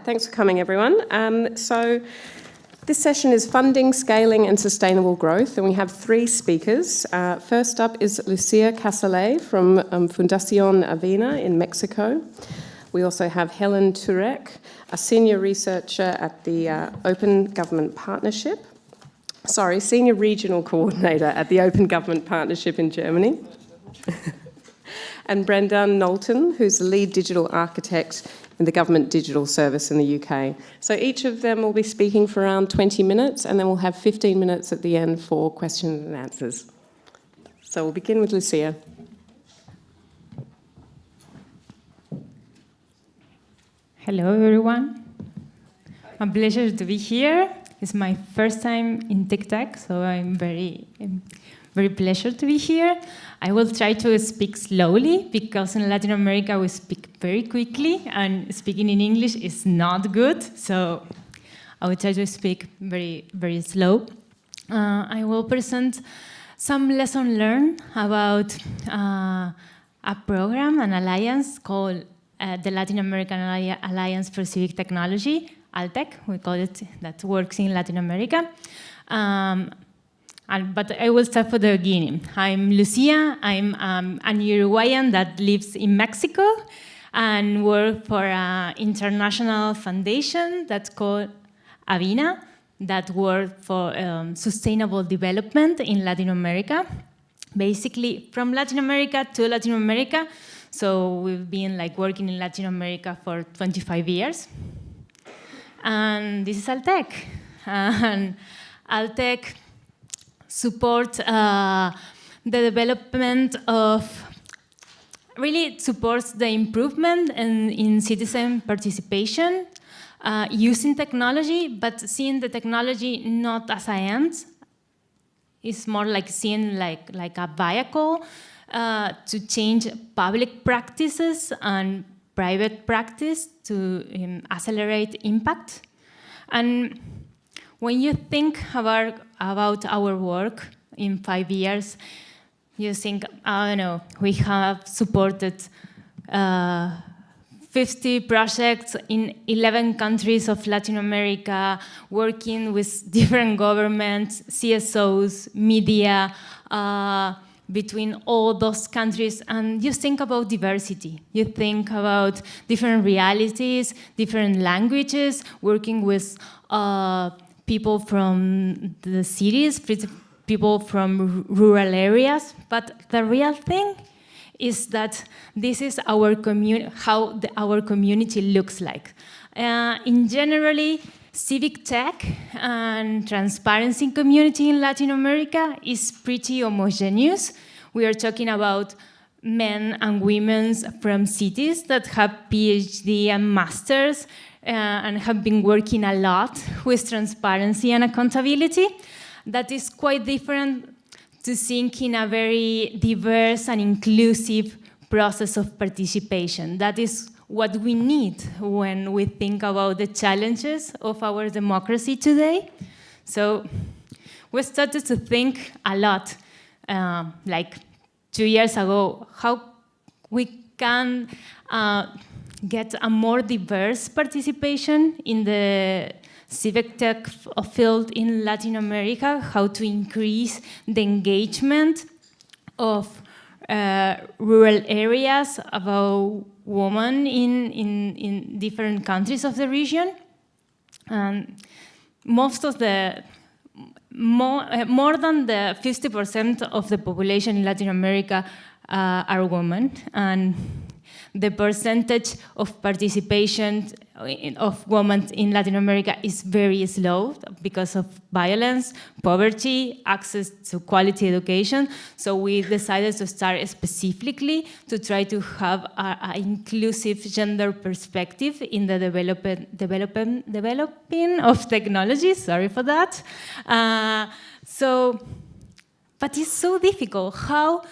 right, thanks for coming everyone. Um, so this session is funding, scaling and sustainable growth and we have three speakers. Uh, first up is Lucia Casalet from um, Fundacion Avina in Mexico. We also have Helen Turek, a senior researcher at the uh, Open Government Partnership. Sorry, senior regional coordinator at the Open Government Partnership in Germany. and Brendan Knowlton, who's the lead digital architect in the Government Digital Service in the UK. So each of them will be speaking for around 20 minutes and then we'll have 15 minutes at the end for questions and answers. So we'll begin with Lucia. Hello everyone. A pleasure to be here. It's my first time in TICTeC, so I'm very, very pleasure to be here. I will try to speak slowly because in Latin America we speak very quickly and speaking in English is not good. So I will try to speak very, very slow. Uh, I will present some lesson learned about uh, a program, an alliance called uh, the Latin American Alliance for Civic Technology, ALTEC, we call it, that works in Latin America. Um, and, but I will start for the beginning. I'm Lucia. I'm um, an Uruguayan that lives in Mexico and work for an international foundation that's called Avina that work for um, sustainable development in Latin America. Basically, from Latin America to Latin America. So we've been like working in Latin America for 25 years. And this is Altec. And Altec support uh, the development of, really supports the improvement in, in citizen participation uh, using technology, but seeing the technology not as a end. It's more like seeing like, like a vehicle uh, to change public practices and private practice to um, accelerate impact. And when you think about, about our work in five years, you think, I don't know, we have supported uh, 50 projects in 11 countries of Latin America, working with different governments, CSOs, media, uh, between all those countries and you think about diversity. You think about different realities, different languages, working with uh, people from the cities, people from rural areas, but the real thing is that this is our how the, our community looks like. Uh, in generally, civic tech and transparency community in Latin America is pretty homogeneous. We are talking about men and women from cities that have PhD and masters and have been working a lot with transparency and accountability. That is quite different to think in a very diverse and inclusive process of participation. That is what we need when we think about the challenges of our democracy today. So we started to think a lot, uh, like two years ago, how we can uh, get a more diverse participation in the civic tech field in Latin America, how to increase the engagement of uh, rural areas about women in, in, in different countries of the region. And most of the, more, uh, more than the 50% of the population in Latin America uh, are women. And the percentage of participation of women in Latin America is very slow because of violence, poverty, access to quality education. So we decided to start specifically to try to have an inclusive gender perspective in the development, development, developing of technology. Sorry for that. Uh, so, but it's so difficult how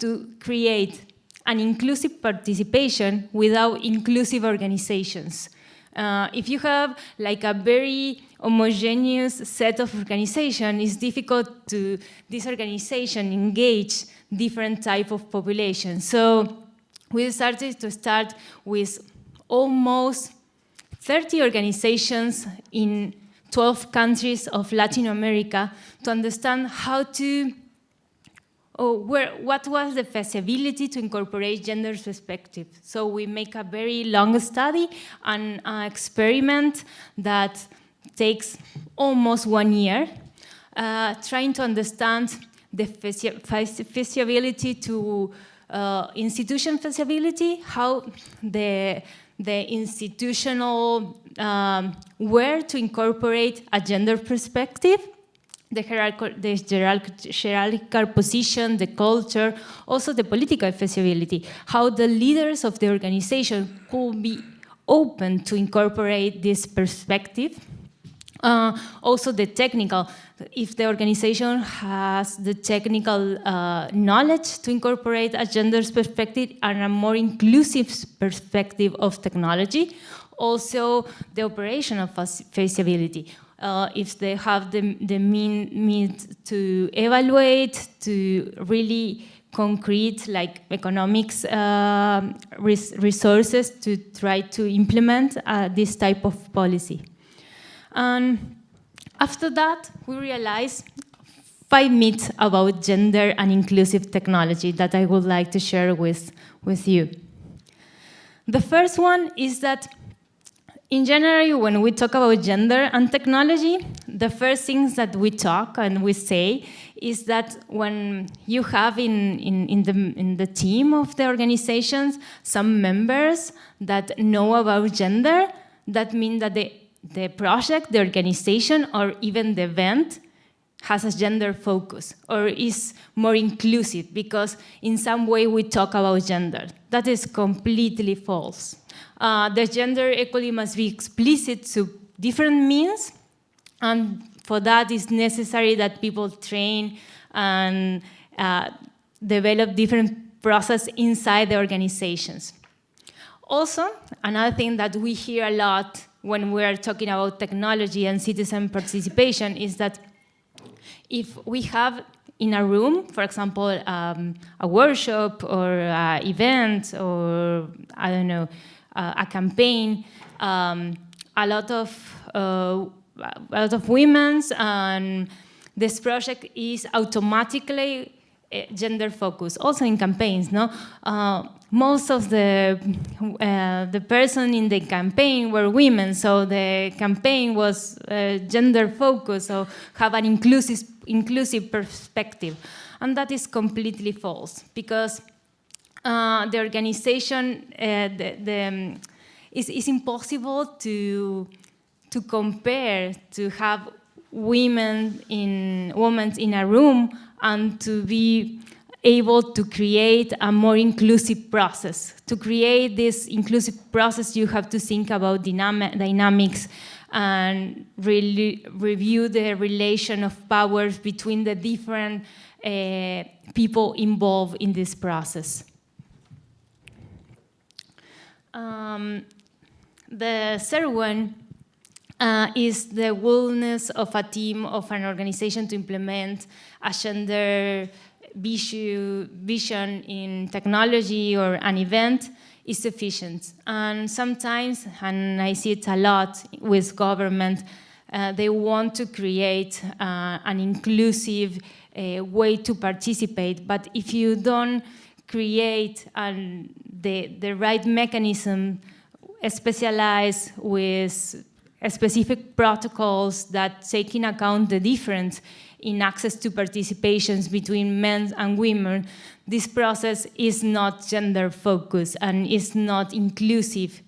to create an inclusive participation without inclusive organizations. Uh, if you have like a very homogeneous set of organization, it's difficult to this organization engage different type of population. So we started to start with almost 30 organizations in 12 countries of Latin America to understand how to, or where, what was the feasibility to incorporate gender perspective. So we make a very long study and an experiment that takes almost one year, uh, trying to understand the feasibility to uh, institution feasibility, how the, the institutional um, where to incorporate a gender perspective, the hierarchical, the hierarchical position, the culture, also the political feasibility, how the leaders of the organization could be open to incorporate this perspective. Uh, also the technical, if the organization has the technical uh, knowledge to incorporate a gender perspective and a more inclusive perspective of technology, also the operation of feasibility. Uh, if they have the, the mean, means to evaluate, to really concrete like economics uh, res resources to try to implement uh, this type of policy. And after that, we realized five myths about gender and inclusive technology that I would like to share with, with you. The first one is that in general, when we talk about gender and technology, the first things that we talk and we say is that when you have in, in, in, the, in the team of the organizations some members that know about gender, that means that the, the project, the organization, or even the event has a gender focus or is more inclusive because in some way we talk about gender. That is completely false. Uh, the gender equality must be explicit to different means, and for that it's necessary that people train and uh, develop different process inside the organizations. Also, another thing that we hear a lot when we're talking about technology and citizen participation is that if we have in a room, for example, um, a workshop or an event or, I don't know, uh, a campaign, um, a lot of uh, a lot of women's and this project is automatically uh, gender focused, also in campaigns. No, uh, most of the uh, the person in the campaign were women, so the campaign was uh, gender focused, so have an inclusive inclusive perspective, and that is completely false because uh, the organization, uh, the, the um, it's, impossible to to compare to have women in women in a room and to be able to create a more inclusive process. To create this inclusive process, you have to think about dynamic, dynamics and really review the relation of powers between the different uh, people involved in this process. Um, the third one uh, is the willingness of a team of an organization to implement a gender vision in technology or an event is sufficient. And sometimes, and I see it a lot with government, uh, they want to create uh, an inclusive uh, way to participate. But if you don't create an, the, the right mechanism specialized with specific protocols that take in account the difference in access to participations between men and women, this process is not gender focused and is not inclusive.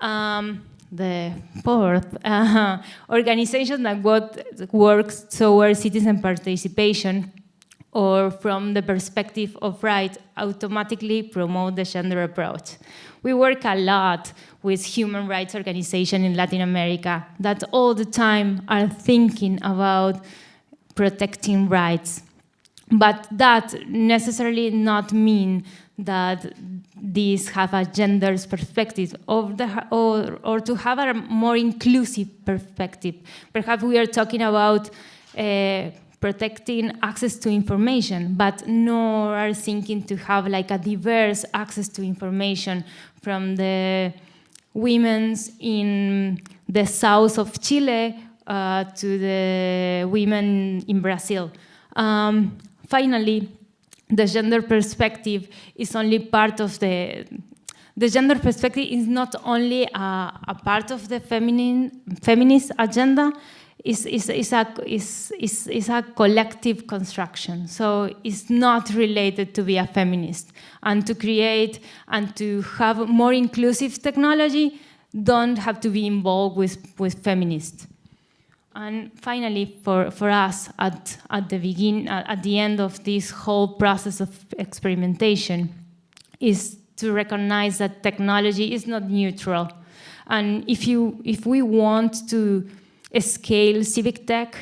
Um, the fourth, uh, organization that works towards citizen participation or from the perspective of right automatically promote the gender approach. We work a lot with human rights organizations in Latin America that all the time are thinking about protecting rights. But that necessarily not mean that these have a gender perspective or, the, or, or to have a more inclusive perspective. Perhaps we are talking about uh, protecting access to information, but nor are thinking to have like a diverse access to information from the women in the south of Chile uh, to the women in Brazil. Um, finally, the gender perspective is only part of the the gender perspective is not only a, a part of the feminine, feminist agenda, is, is, is, a, is, is, is a collective construction. So it's not related to be a feminist. And to create and to have more inclusive technology don't have to be involved with, with feminists. And finally, for, for us, at, at the begin, at the end of this whole process of experimentation, is to recognize that technology is not neutral. And if, you, if we want to scale civic tech,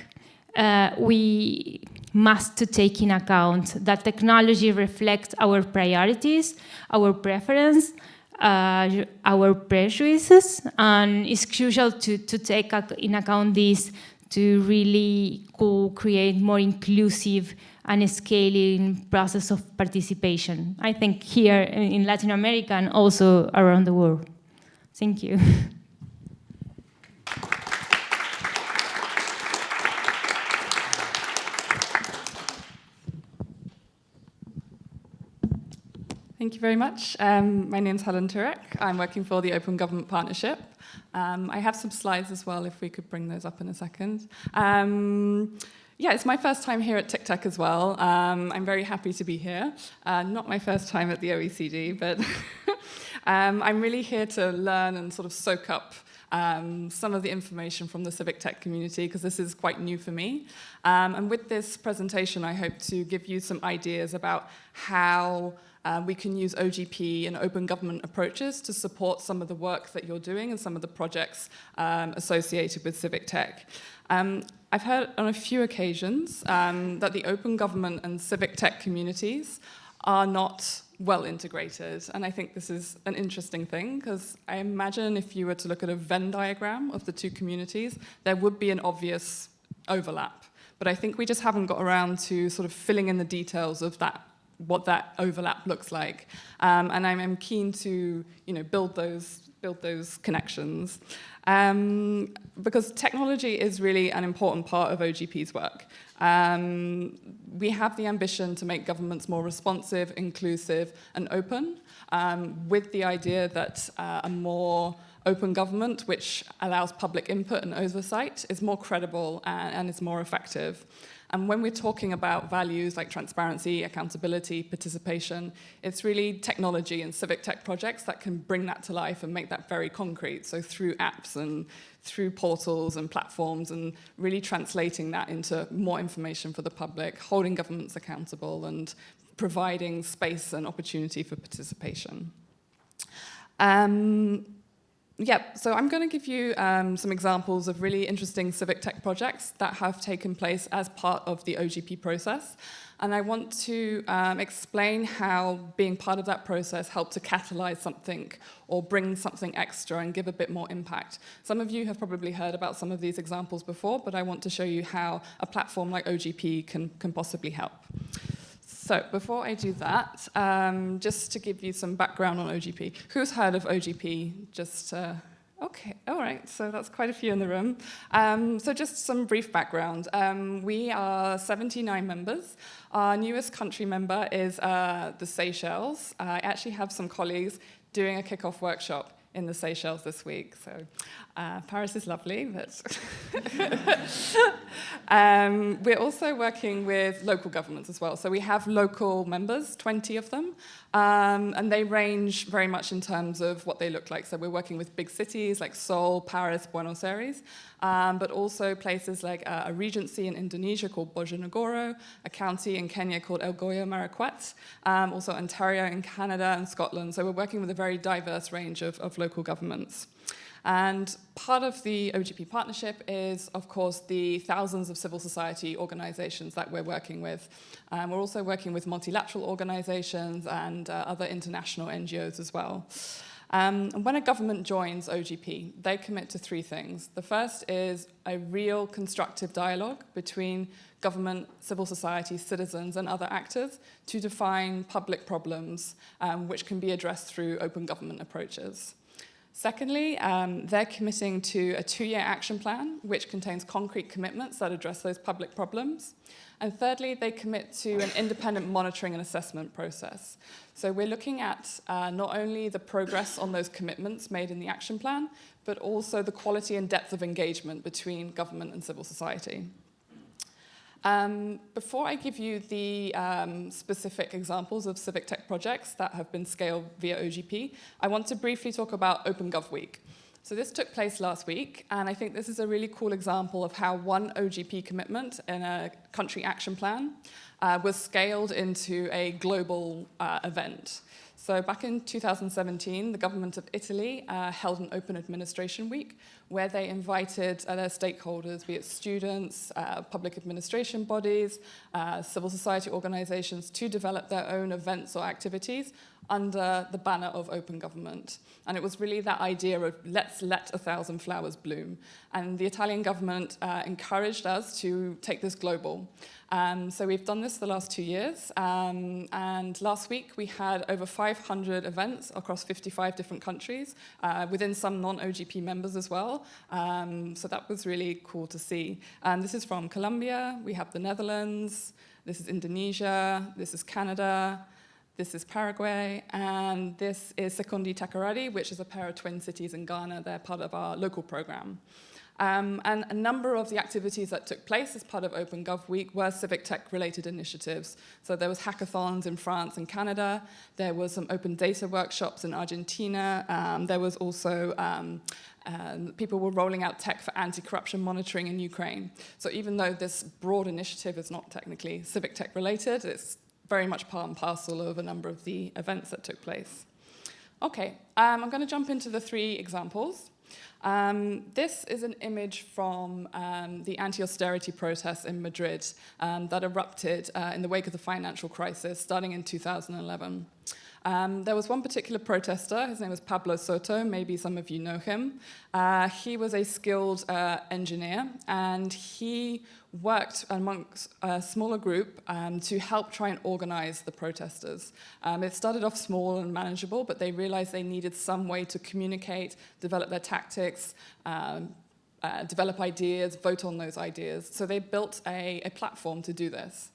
uh, we must to take in account that technology reflects our priorities, our preference, uh, our prejudices, and it's crucial to, to take in account this to really co-create more inclusive and scaling process of participation. I think here in Latin America and also around the world. Thank you. Thank you very much. Um, my name is Helen Turek. I'm working for the Open Government Partnership. Um, I have some slides as well, if we could bring those up in a second. Um, yeah, it's my first time here at TICTeC as well. Um, I'm very happy to be here. Uh, not my first time at the OECD, but um, I'm really here to learn and sort of soak up um, some of the information from the civic tech community because this is quite new for me. Um, and with this presentation, I hope to give you some ideas about how uh, we can use OGP and open government approaches to support some of the work that you're doing and some of the projects um, associated with civic tech. Um, I've heard on a few occasions um, that the open government and civic tech communities are not well integrated. And I think this is an interesting thing because I imagine if you were to look at a Venn diagram of the two communities, there would be an obvious overlap. But I think we just haven't got around to sort of filling in the details of that what that overlap looks like. Um, and I'm, I'm, keen to you know, build, those, build those connections. Um, because technology is really an important part of OGP's work. Um, we have the ambition to make governments more responsive, inclusive, and open, um, with the idea that uh, a more open government, which allows public input and oversight, is more credible and, and is more effective. And when we're talking about values like transparency, accountability, participation, it's really technology and civic tech projects that can bring that to life and make that very concrete. So through apps and through portals and platforms and really translating that into more information for the public, holding governments accountable and providing space and opportunity for participation. Um, yeah, so I'm going to give you um, some examples of really interesting civic tech projects that have taken place as part of the OGP process. And I want to um, explain how being part of that process helped to catalyze something or bring something extra and give a bit more impact. Some of you have probably heard about some of these examples before, but I want to show you how a platform like OGP can, can possibly help. So before I do that, um, just to give you some background on OGP. Who's heard of OGP? Just, uh, okay, all right, so that's quite a few in the room. Um, so just some brief background. Um, we are 79 members. Our newest country member is uh, the Seychelles. I actually have some colleagues doing a kickoff workshop in the Seychelles this week. So uh, Paris is lovely, but um, we're also working with local governments as well. So we have local members, 20 of them, um, and they range very much in terms of what they look like. So we're working with big cities like Seoul, Paris, Buenos Aires, um, but also places like uh, a regency in Indonesia called Bojonegoro, a county in Kenya called Elgeyo Marakwet, um, also Ontario in Canada and Scotland. So we're working with a very diverse range of, of local governments. And part of the OGP partnership is, of course, the thousands of civil society organizations that we're working with. Um, we're also working with multilateral organizations and uh, other international NGOs as well. Um, when a government joins OGP, they commit to three things. The first is a real constructive dialogue between government, civil society, citizens, and other actors to define public problems um, which can be addressed through open government approaches. Secondly, um, they're committing to a two-year action plan, which contains concrete commitments that address those public problems. And thirdly, they commit to an independent monitoring and assessment process. So we're looking at uh, not only the progress on those commitments made in the action plan, but also the quality and depth of engagement between government and civil society. Um, before I give you the um, specific examples of civic tech projects that have been scaled via OGP, I want to briefly talk about OpenGov Week. So this took place last week, and I think this is a really cool example of how one OGP commitment in a country action plan uh, was scaled into a global uh, event. So back in 2017, the government of Italy uh, held an open administration week where they invited uh, their stakeholders, be it students, uh, public administration bodies, uh, civil society organizations, to develop their own events or activities under the banner of open government. And it was really that idea of let's let a thousand flowers bloom. And the Italian government uh, encouraged us to take this global. Um, so we've done this the last two years. Um, and last week we had over 500 events across 55 different countries, uh, within some non-OGP members as well. Um, so that was really cool to see. And this is from Colombia, we have the Netherlands, this is Indonesia, this is Canada, this is Paraguay, and this is Sekondi Takoradi, which is a pair of twin cities in Ghana. They're part of our local program. Um, and a number of the activities that took place as part of Open Gov Week were civic tech related initiatives. So there was hackathons in France and Canada, there was some open data workshops in Argentina, um, there was also um, um, people were rolling out tech for anti-corruption monitoring in Ukraine. So even though this broad initiative is not technically civic tech related, it's very much part and parcel of a number of the events that took place. Okay, um, I'm going to jump into the three examples. Um, this is an image from um, the anti-austerity protests in Madrid um, that erupted uh, in the wake of the financial crisis starting in 2011. Um, there was one particular protester, his name was Pablo Soto, maybe some of you know him. Uh, he was a skilled uh, engineer and he worked amongst a smaller group um, to help try and organize the protesters. Um, it started off small and manageable, but they realized they needed some way to communicate, develop their tactics, um, uh, develop ideas, vote on those ideas. So they built a, a platform to do this.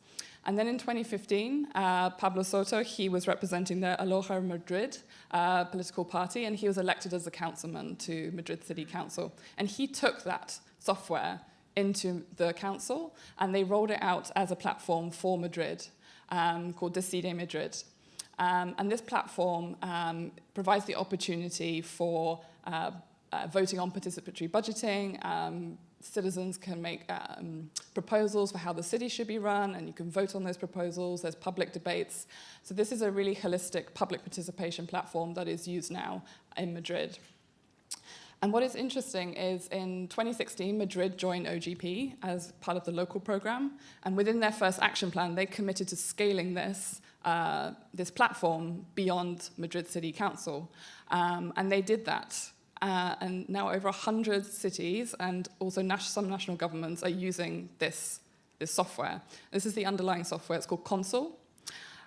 And then in 2015, uh, Pablo Soto, he was representing the Ahora Madrid uh, political party, and he was elected as a councilman to Madrid City Council. And he took that software into the council, and they rolled it out as a platform for Madrid um, called Decide Madrid. Um, and this platform um, provides the opportunity for uh, uh, voting on participatory budgeting, um, citizens can make um, proposals for how the city should be run and you can vote on those proposals, there's public debates. So this is a really holistic public participation platform that is used now in Madrid. And what is interesting is in 2016, Madrid joined OGP as part of the local program. And within their first action plan, they committed to scaling this, uh, this platform beyond Madrid City Council. Um, and they did that. Uh, and now over 100 cities and also nas some national governments are using this, this software. This is the underlying software. It's called Consul.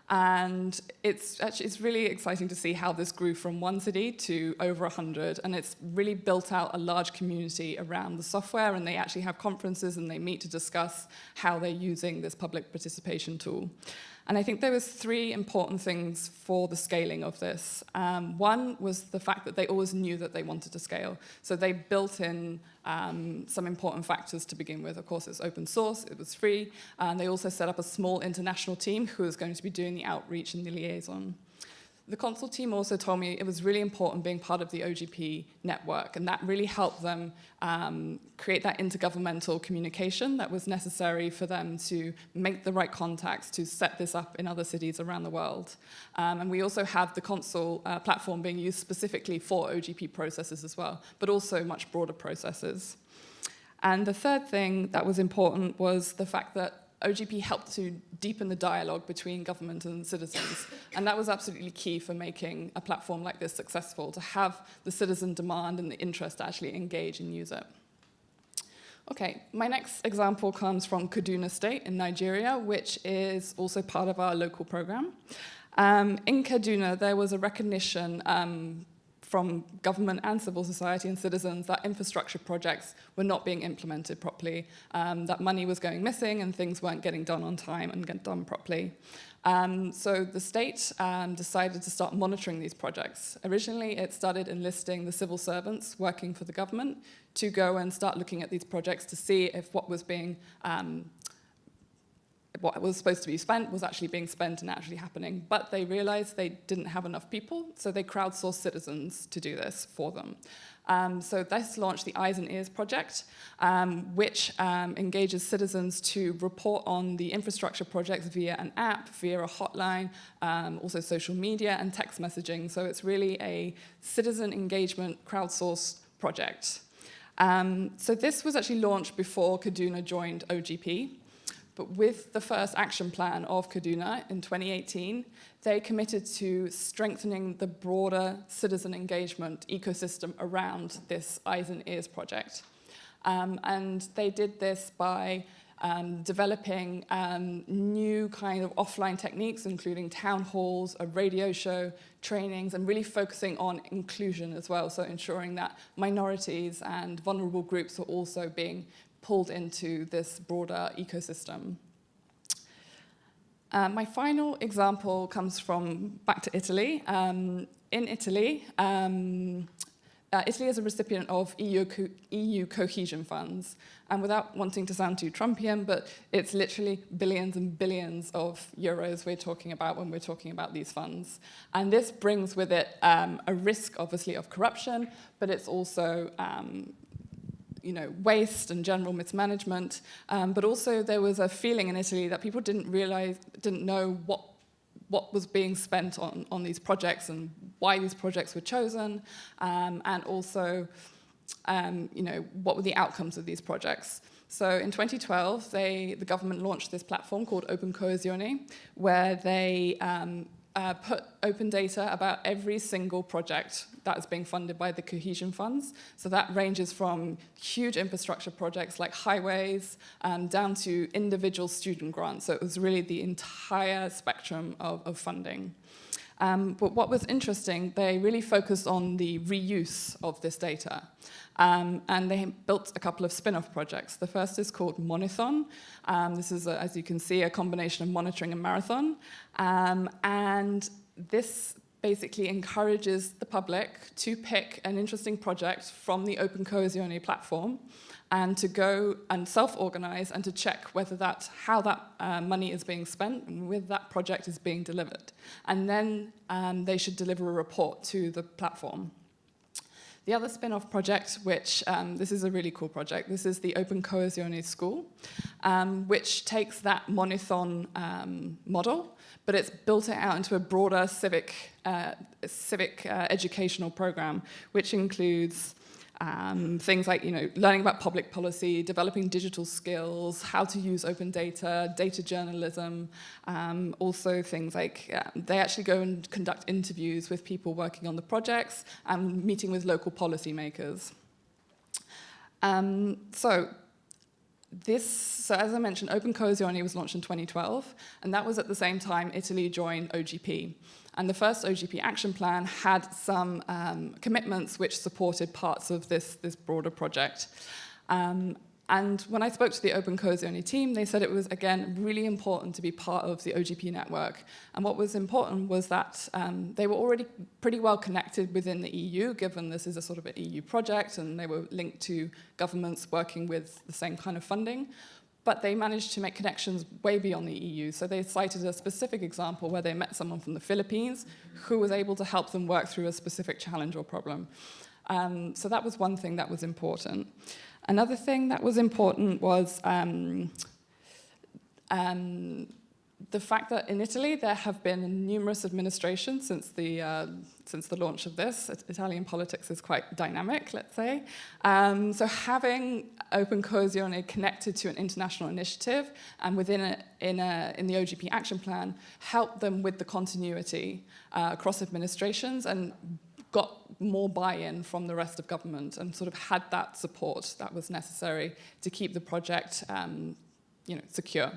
And it's actually it's really exciting to see how this grew from one city to over 100. And it's really built out a large community around the software. And they actually have conferences and they meet to discuss how they're using this public participation tool. And I think there was three important things for the scaling of this. Um, one was the fact that they always knew that they wanted to scale. So they built in um, some important factors to begin with. Of course, it's open source, it was free, and they also set up a small international team who was going to be doing the outreach and the liaison. The Consul team also told me it was really important being part of the OGP network, and that really helped them um, create that intergovernmental communication that was necessary for them to make the right contacts to set this up in other cities around the world. Um, and we also have the Consul uh, platform being used specifically for OGP processes as well, but also much broader processes. And the third thing that was important was the fact that OGP helped to deepen the dialogue between government and citizens. And that was absolutely key for making a platform like this successful, to have the citizen demand and the interest to actually engage and use it. Okay, my next example comes from Kaduna State in Nigeria, which is also part of our local program. Um, in Kaduna, there was a recognition um, from government and civil society and citizens that infrastructure projects were not being implemented properly, um, that money was going missing and things weren't getting done on time and get done properly. Um, so the state um, decided to start monitoring these projects. Originally, it started enlisting the civil servants working for the government to go and start looking at these projects to see if what was being um, what was supposed to be spent was actually being spent and actually happening. But they realized they didn't have enough people, so they crowdsourced citizens to do this for them. Um, so this launched the Eyes and Ears project, um, which um, engages citizens to report on the infrastructure projects via an app, via a hotline, um, also social media and text messaging. So it's really a citizen engagement crowdsourced project. Um, so this was actually launched before Kaduna joined OGP. But with the first action plan of Kaduna in 2018, they committed to strengthening the broader citizen engagement ecosystem around this Eyes and Ears project. Um, and they did this by um, developing um, new kind of offline techniques, including town halls, a radio show, trainings, and really focusing on inclusion as well, so ensuring that minorities and vulnerable groups are also being pulled into this broader ecosystem. Uh, my final example comes from back to Italy. Um, in Italy, um, uh, Italy is a recipient of EU, co EU cohesion funds. And without wanting to sound too Trumpian, but it's literally billions and billions of euros we're talking about when we're talking about these funds. And this brings with it um, a risk, obviously, of corruption, but it's also um, you know, waste and general mismanagement, um, but also there was a feeling in Italy that people didn't realize, didn't know what what was being spent on, on these projects and why these projects were chosen, um, and also, um, you know, what were the outcomes of these projects. So in 2012, they, the government launched this platform called Open Coesione, where they um, uh, put open data about every single project that is being funded by the cohesion funds. So that ranges from huge infrastructure projects like highways um, down to individual student grants. So it was really the entire spectrum of, of funding. Um, but what was interesting, they really focused on the reuse of this data. Um, and they built a couple of spin-off projects. The first is called Monithon. Um, this is, a, as you can see, a combination of monitoring and marathon. Um, and this basically encourages the public to pick an interesting project from the Open Coesione platform and to go and self-organize and to check whether that, how that uh, money is being spent and whether that project is being delivered. And then um, they should deliver a report to the platform. The other spin-off project, which um, this is a really cool project, this is the Open Coesione School, um, which takes that Monithon um, model, but it's built it out into a broader civic, uh, civic uh, educational program, which includes um, things like you know, learning about public policy, developing digital skills, how to use open data, data journalism, um, also things like they actually go and conduct interviews with people working on the projects and meeting with local policymakers. Um, so this, so as I mentioned, Open Coesione was launched in 2012, and that was at the same time Italy joined OGP. And the first OGP action plan had some um, commitments which supported parts of this, this broader project. Um, and when I spoke to the Open Coesione team, they said it was, again, really important to be part of the OGP network. And what was important was that um, they were already pretty well connected within the EU, given this is a sort of an EU project, and they were linked to governments working with the same kind of funding but they managed to make connections way beyond the EU. So they cited a specific example where they met someone from the Philippines who was able to help them work through a specific challenge or problem. Um, so that was one thing that was important. Another thing that was important was um, um, the fact that in Italy there have been numerous administrations since the, uh, since the launch of this. Italian politics is quite dynamic, let's say. Um, so having Open Coesione connected to an international initiative and within a, in, a, in the OGP action plan helped them with the continuity uh, across administrations and got more buy-in from the rest of government and sort of had that support that was necessary to keep the project um, you know, secure.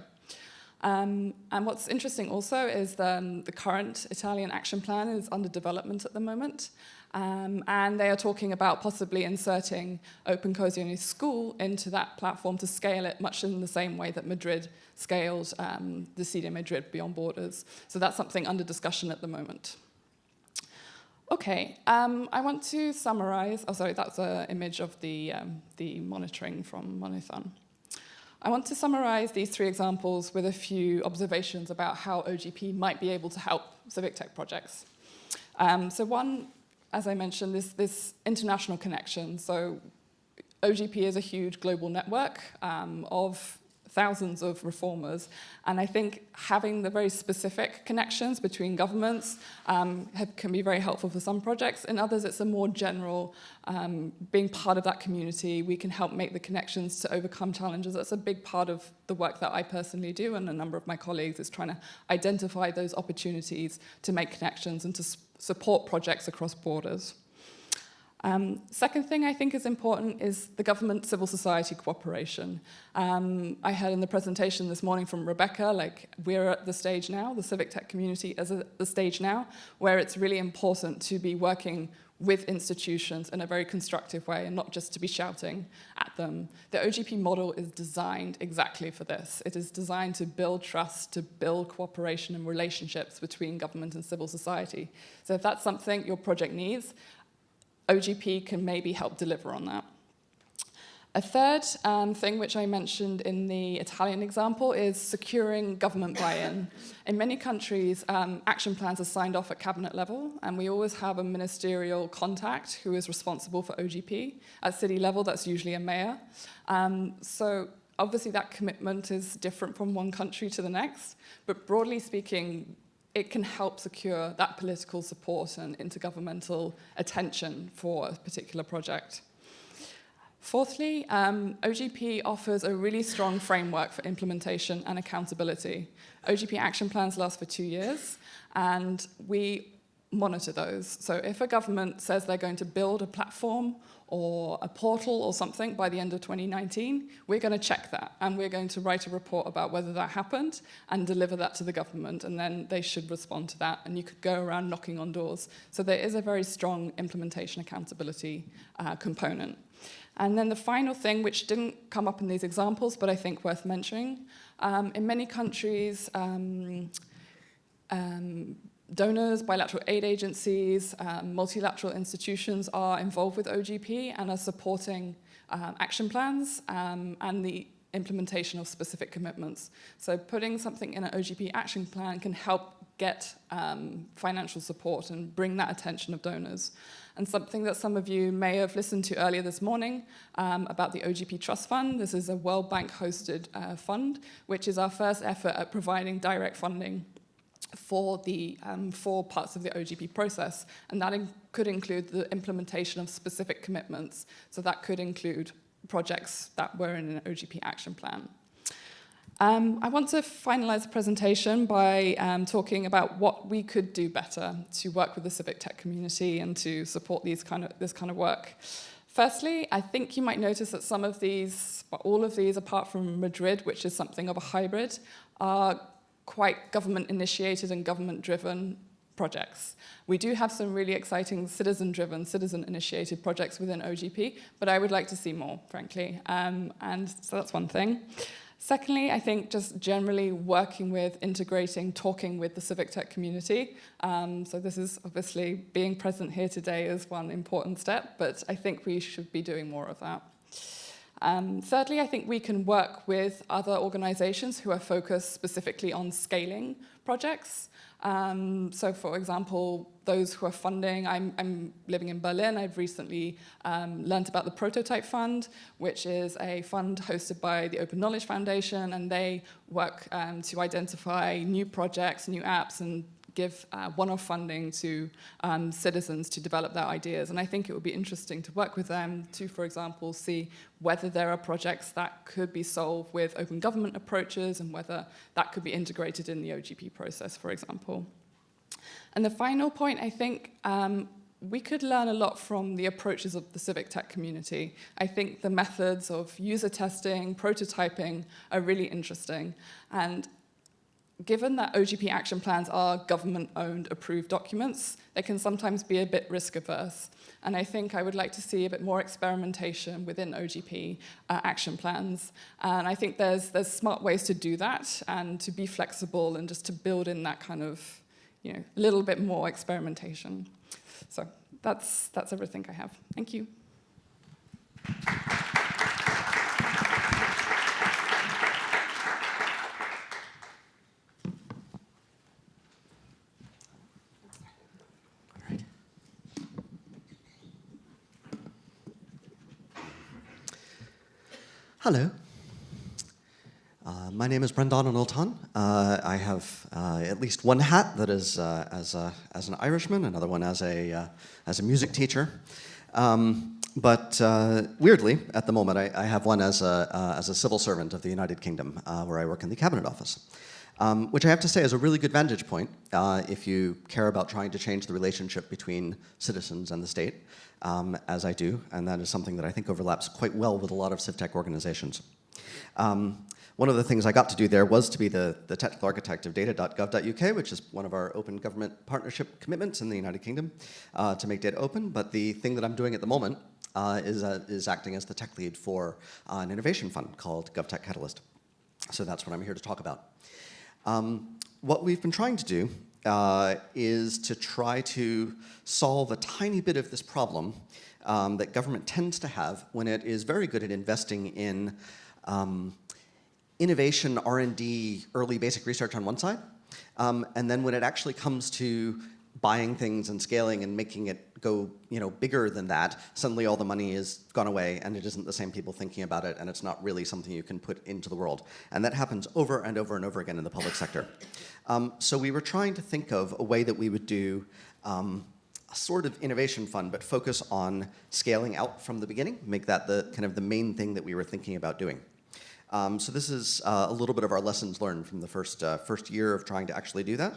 Um, and what's interesting also is the, um, the current Italian action plan is under development at the moment. Um, and they are talking about possibly inserting Open Cozy School into that platform to scale it much in the same way that Madrid scaled um, Decide Madrid Beyond Borders. So that's something under discussion at the moment. Okay, um, I want to summarize. Oh, sorry, that's an image of the, um, the monitoring from Monithon. I want to summarize these three examples with a few observations about how OGP might be able to help civic tech projects. Um, so one, as I mentioned, this, this international connection. So OGP is a huge global network um, of thousands of reformers. And I think having the very specific connections between governments um, have, can be very helpful for some projects. In others, it's a more general, um, being part of that community, we can help make the connections to overcome challenges. That's a big part of the work that I personally do and a number of my colleagues is trying to identify those opportunities to make connections and to support projects across borders. Um, second thing I think is important is the government civil society cooperation. Um, I heard in the presentation this morning from Rebecca, like we're at the stage now, the civic tech community is at the stage now, where it's really important to be working with institutions in a very constructive way and not just to be shouting at them. The OGP model is designed exactly for this. It is designed to build trust, to build cooperation and relationships between government and civil society. So if that's something your project needs, OGP can maybe help deliver on that. A third um, thing which I mentioned in the Italian example is securing government buy-in. In many countries, um, action plans are signed off at cabinet level, and we always have a ministerial contact who is responsible for OGP. At city level, that's usually a mayor. Um, so obviously that commitment is different from one country to the next, but broadly speaking, it can help secure that political support and intergovernmental attention for a particular project. Fourthly, um, OGP offers a really strong framework for implementation and accountability. OGP action plans last for two years, and we monitor those. So if a government says they're going to build a platform or a portal or something by the end of 2019, we're going to check that and we're going to write a report about whether that happened and deliver that to the government and then they should respond to that and you could go around knocking on doors. So there is a very strong implementation accountability uh, component. And then the final thing, which didn't come up in these examples, but I think worth mentioning, um, in many countries, um, um, donors, bilateral aid agencies, um, multilateral institutions are involved with OGP and are supporting um, action plans um, and the implementation of specific commitments. So putting something in an OGP action plan can help get um, financial support and bring that attention of donors. And something that some of you may have listened to earlier this morning um, about the OGP Trust Fund. This is a World Bank hosted uh, fund, which is our first effort at providing direct funding for the um, four parts of the OGP process, and that in could include the implementation of specific commitments. So that could include projects that were in an OGP action plan. Um, I want to finalize the presentation by um, talking about what we could do better to work with the civic tech community and to support these kind of, this kind of work. Firstly, I think you might notice that some of these, all of these, apart from Madrid, which is something of a hybrid, are quite government-initiated and government-driven projects. We do have some really exciting citizen-driven, citizen-initiated projects within OGP, but I would like to see more, frankly. Um, and so that's one thing. Secondly, I think just generally working with, integrating, talking with the civic tech community. Um, so this is obviously being present here today is one important step, but I think we should be doing more of that. Um, thirdly, I think we can work with other organizations who are focused specifically on scaling projects. Um, so for example, those who are funding, I'm, I'm living in Berlin, I've recently um, learned about the Prototype Fund, which is a fund hosted by the Open Knowledge Foundation, and they work um, to identify new projects, new apps, and give uh, one-off funding to um, citizens to develop their ideas. And I think it would be interesting to work with them to, for example, see whether there are projects that could be solved with open government approaches and whether that could be integrated in the OGP process, for example. And the final point, I think, um, we could learn a lot from the approaches of the civic tech community. I think the methods of user testing, prototyping are really interesting. And given that OGP action plans are government-owned approved documents, they can sometimes be a bit risk-averse. And I think I would like to see a bit more experimentation within OGP uh, action plans. And I think there's, there's smart ways to do that and to be flexible and just to build in that kind of, you know, a little bit more experimentation. So that's, that's everything I have. Thank you. Hello. Uh, my name is Brendan Knowlton. Uh, I have uh, at least one hat that is uh, as, a, as an Irishman, another one as a, uh, as a music teacher. Um, but uh, weirdly, at the moment, I, I have one as a, as a civil servant of the United Kingdom, where I work in the Cabinet Office. Um, which I have to say is a really good vantage point if you care about trying to change the relationship between citizens and the state um, as I do, and that is something that I think overlaps quite well with a lot of CivTech organizations. Um, one of the things I got to do there was to be the, the technical architect of data.gov.uk, which is one of our open government partnership commitments in the United Kingdom uh, to make data open. But the thing that I'm doing at the moment uh, is, uh, is acting as the tech lead for uh, an innovation fund called GovTech Catalyst. So that's what I'm here to talk about. Um, what we've been trying to do uh, is to try to solve a tiny bit of this problem um, that government tends to have when it is very good at investing in um, innovation, R&D, early basic research on one side, um, and then when it actually comes to buying things and scaling and making it go you know, bigger than that, suddenly all the money is gone away and it isn't the same people thinking about it and it's not really something you can put into the world. And that happens over and over and over again in the public sector. Um, so we were trying to think of a way that we would do um, a sort of innovation fund, but focus on scaling out from the beginning, make that the kind of the main thing that we were thinking about doing. Um, so this is uh, a little bit of our lessons learned from the first, uh, first year of trying to actually do that.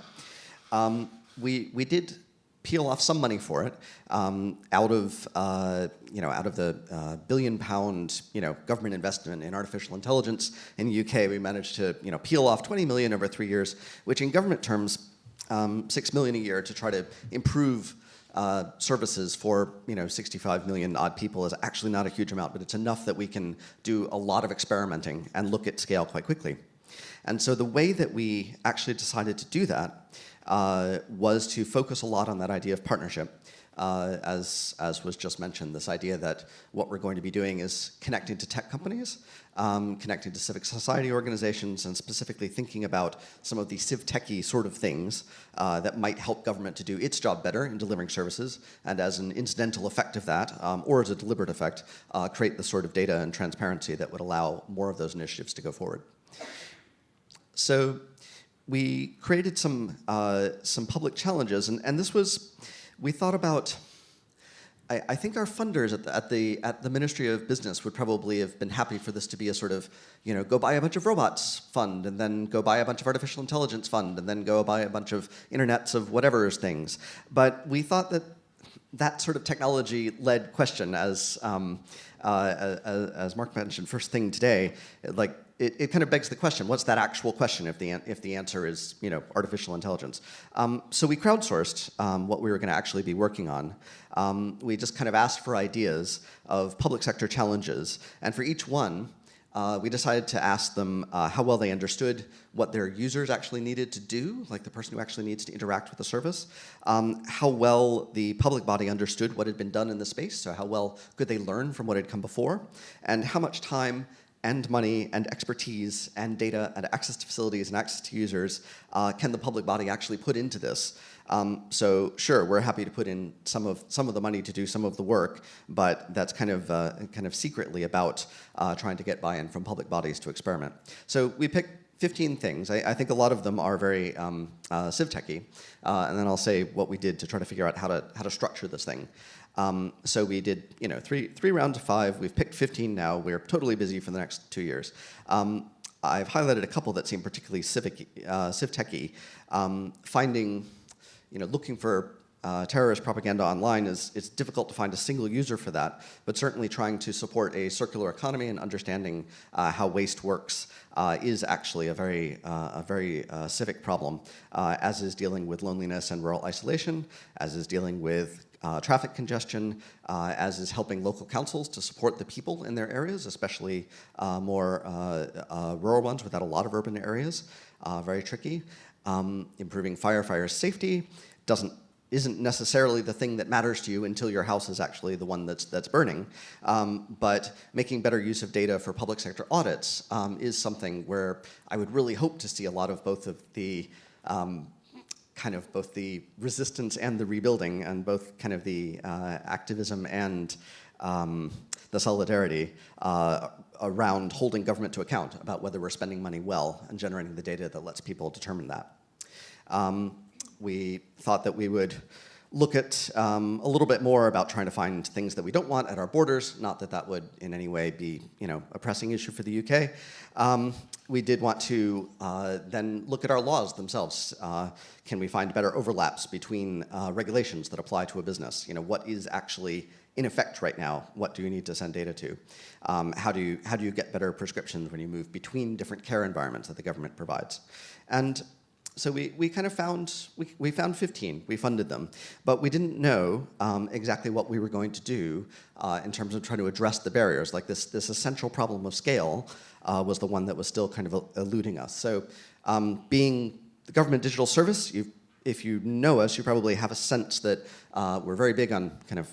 Um, we, we did peel off some money for it um, out of uh, you know out of the uh, billion pound you know government investment in artificial intelligence in the UK we managed to you know peel off 20 million over three years which in government terms um, six million a year to try to improve uh, services for you know 65 million odd people is actually not a huge amount but it's enough that we can do a lot of experimenting and look at scale quite quickly and so the way that we actually decided to do that uh, was to focus a lot on that idea of partnership. Uh, as, as was just mentioned, this idea that what we're going to be doing is connecting to tech companies, um, connecting to civic society organizations, and specifically thinking about some of the civ-techy sort of things uh, that might help government to do its job better in delivering services, and as an incidental effect of that, um, or as a deliberate effect, uh, create the sort of data and transparency that would allow more of those initiatives to go forward. So we created some, uh, some public challenges, and, and this was, we thought about, I, I think our funders at the, at, the, at the Ministry of Business would probably have been happy for this to be a sort of, you know, go buy a bunch of robots fund, and then go buy a bunch of artificial intelligence fund, and then go buy a bunch of internets of whatever things. But we thought that that sort of technology-led question, as um, uh, as Mark mentioned first thing today, like it, it, kind of begs the question, what's that actual question if the, if the answer is, you know, artificial intelligence? Um, so we crowdsourced um, what we were gonna actually be working on. Um, we just kind of asked for ideas of public sector challenges, and for each one, uh, we decided to ask them uh, how well they understood what their users actually needed to do, like the person who actually needs to interact with the service, um, how well the public body understood what had been done in the space, so how well could they learn from what had come before, and how much time and money and expertise and data and access to facilities and access to users uh, can the public body actually put into this? Um, so sure, we're happy to put in some of some of the money to do some of the work, but that's kind of uh, kind of secretly about uh, trying to get buy-in from public bodies to experiment. So we picked 15 things. I, I think a lot of them are very um, uh, civ-techy, uh, and then I'll say what we did to try to figure out how to how to structure this thing. Um, so we did, you know, three, three rounds of five. We've picked 15 now. We're totally busy for the next two years. Um, I've highlighted a couple that seem particularly civic, uh, civ-techy. Um, finding, you know, looking for uh, terrorist propaganda online is it's difficult to find a single user for that, but certainly trying to support a circular economy and understanding uh, how waste works uh, is actually a very, uh, a very uh, civic problem, uh, as is dealing with loneliness and rural isolation, as is dealing with uh, traffic congestion, uh, as is helping local councils to support the people in their areas, especially uh, more uh, uh, rural ones without a lot of urban areas. Uh, very tricky. Um, improving firefighter safety doesn't isn't necessarily the thing that matters to you until your house is actually the one that's, that's burning. Um, but making better use of data for public sector audits um, is something where I would really hope to see a lot of both of the um, kind of both the resistance and the rebuilding and both kind of the uh, activism and um, the solidarity uh, around holding government to account about whether we're spending money well and generating the data that lets people determine that. Um, we thought that we would look at um, a little bit more about trying to find things that we don't want at our borders, not that that would in any way be you know, a pressing issue for the UK. Um, we did want to uh, then look at our laws themselves. Uh, can we find better overlaps between uh, regulations that apply to a business? You know, what is actually in effect right now? What do you need to send data to? Um, how, do you, how do you get better prescriptions when you move between different care environments that the government provides? And so we, we kind of found, we, we found 15, we funded them, but we didn't know um, exactly what we were going to do uh, in terms of trying to address the barriers. Like this, this essential problem of scale uh, was the one that was still kind of eluding us. So um, being the government digital service, if you know us, you probably have a sense that uh, we're very big on kind of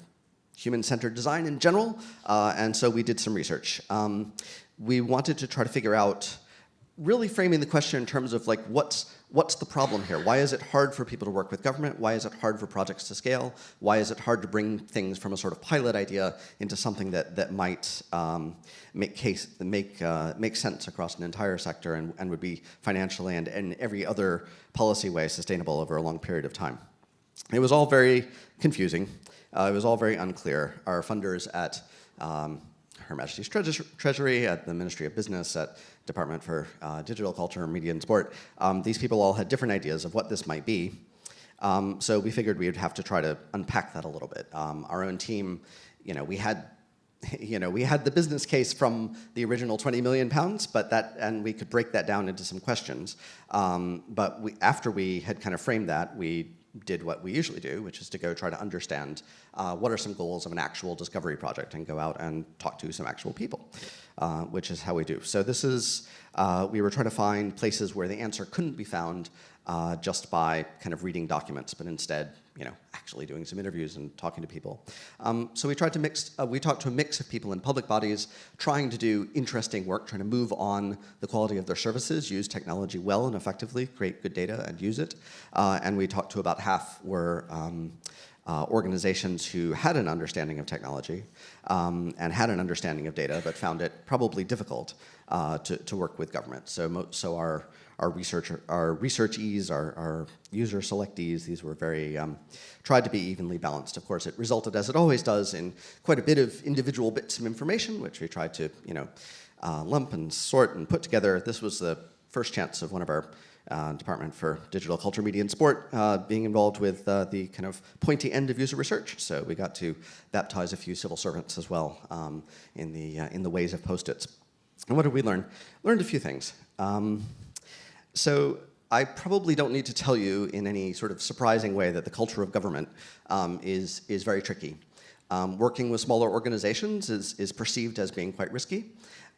human-centered design in general, uh, and so we did some research. Um, we wanted to try to figure out really framing the question in terms of like what's what's the problem here? Why is it hard for people to work with government? Why is it hard for projects to scale? Why is it hard to bring things from a sort of pilot idea into something that that might um, make case make uh, make sense across an entire sector and, and would be financially and in every other policy way sustainable over a long period of time? It was all very confusing. Uh, it was all very unclear. Our funders at um, her Majesty's Treasury, at the Ministry of Business, at Department for uh, Digital Culture, Media and Sport. Um, these people all had different ideas of what this might be. Um, so we figured we would have to try to unpack that a little bit. Um, our own team, you know, we had you know, we had the business case from the original 20 million pounds, but that, and we could break that down into some questions. Um, but we, after we had kind of framed that, we did what we usually do, which is to go try to understand uh, what are some goals of an actual discovery project and go out and talk to some actual people, uh, which is how we do. So this is, uh, we were trying to find places where the answer couldn't be found uh, just by kind of reading documents, but instead, you know, actually doing some interviews and talking to people. Um, so we tried to mix, uh, we talked to a mix of people in public bodies trying to do interesting work, trying to move on the quality of their services, use technology well and effectively, create good data and use it. Uh, and we talked to about half were um, uh, organizations who had an understanding of technology um, and had an understanding of data, but found it probably difficult uh, to, to work with government. So, so our our research, our researchees, our, our user selectees, these were very, um, tried to be evenly balanced. Of course, it resulted, as it always does, in quite a bit of individual bits of information, which we tried to, you know, uh, lump and sort and put together. This was the first chance of one of our uh, Department for Digital Culture, Media and Sport uh, being involved with uh, the kind of pointy end of user research. So we got to baptize a few civil servants as well um, in, the, uh, in the ways of post-its. And what did we learn? Learned a few things. Um, so I probably don't need to tell you in any sort of surprising way that the culture of government um, is, is very tricky. Um, working with smaller organizations is, is perceived as being quite risky.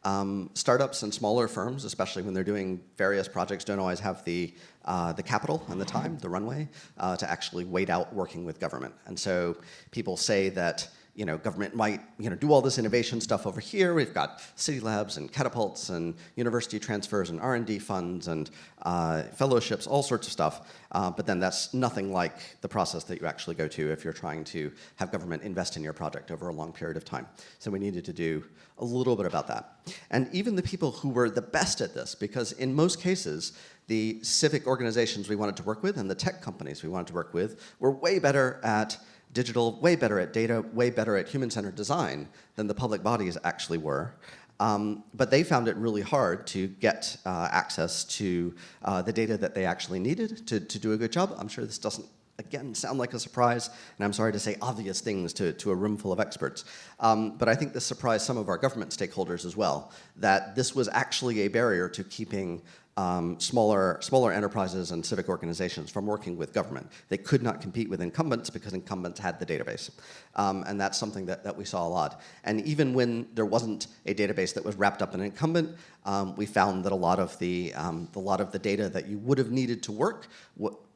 Um, startups and smaller firms, especially when they're doing various projects, don't always have the, uh, the capital and the time, the runway, uh, to actually wait out working with government. And so people say that you know, government might, you know, do all this innovation stuff over here. We've got city labs and catapults and university transfers and R&D funds and uh, fellowships, all sorts of stuff. Uh, but then that's nothing like the process that you actually go to if you're trying to have government invest in your project over a long period of time. So we needed to do a little bit about that. And even the people who were the best at this, because in most cases, the civic organizations we wanted to work with and the tech companies we wanted to work with were way better at digital, way better at data, way better at human-centered design than the public bodies actually were. Um, but they found it really hard to get uh, access to uh, the data that they actually needed to, to do a good job. I'm sure this doesn't again, sound like a surprise, and I'm sorry to say obvious things to, to a room full of experts. Um, but I think this surprised some of our government stakeholders as well, that this was actually a barrier to keeping um, smaller, smaller enterprises and civic organizations from working with government. They could not compete with incumbents because incumbents had the database. Um, and that's something that, that we saw a lot. And even when there wasn't a database that was wrapped up in an incumbent, um, we found that a lot of the, um, a lot of the data that you would have needed to work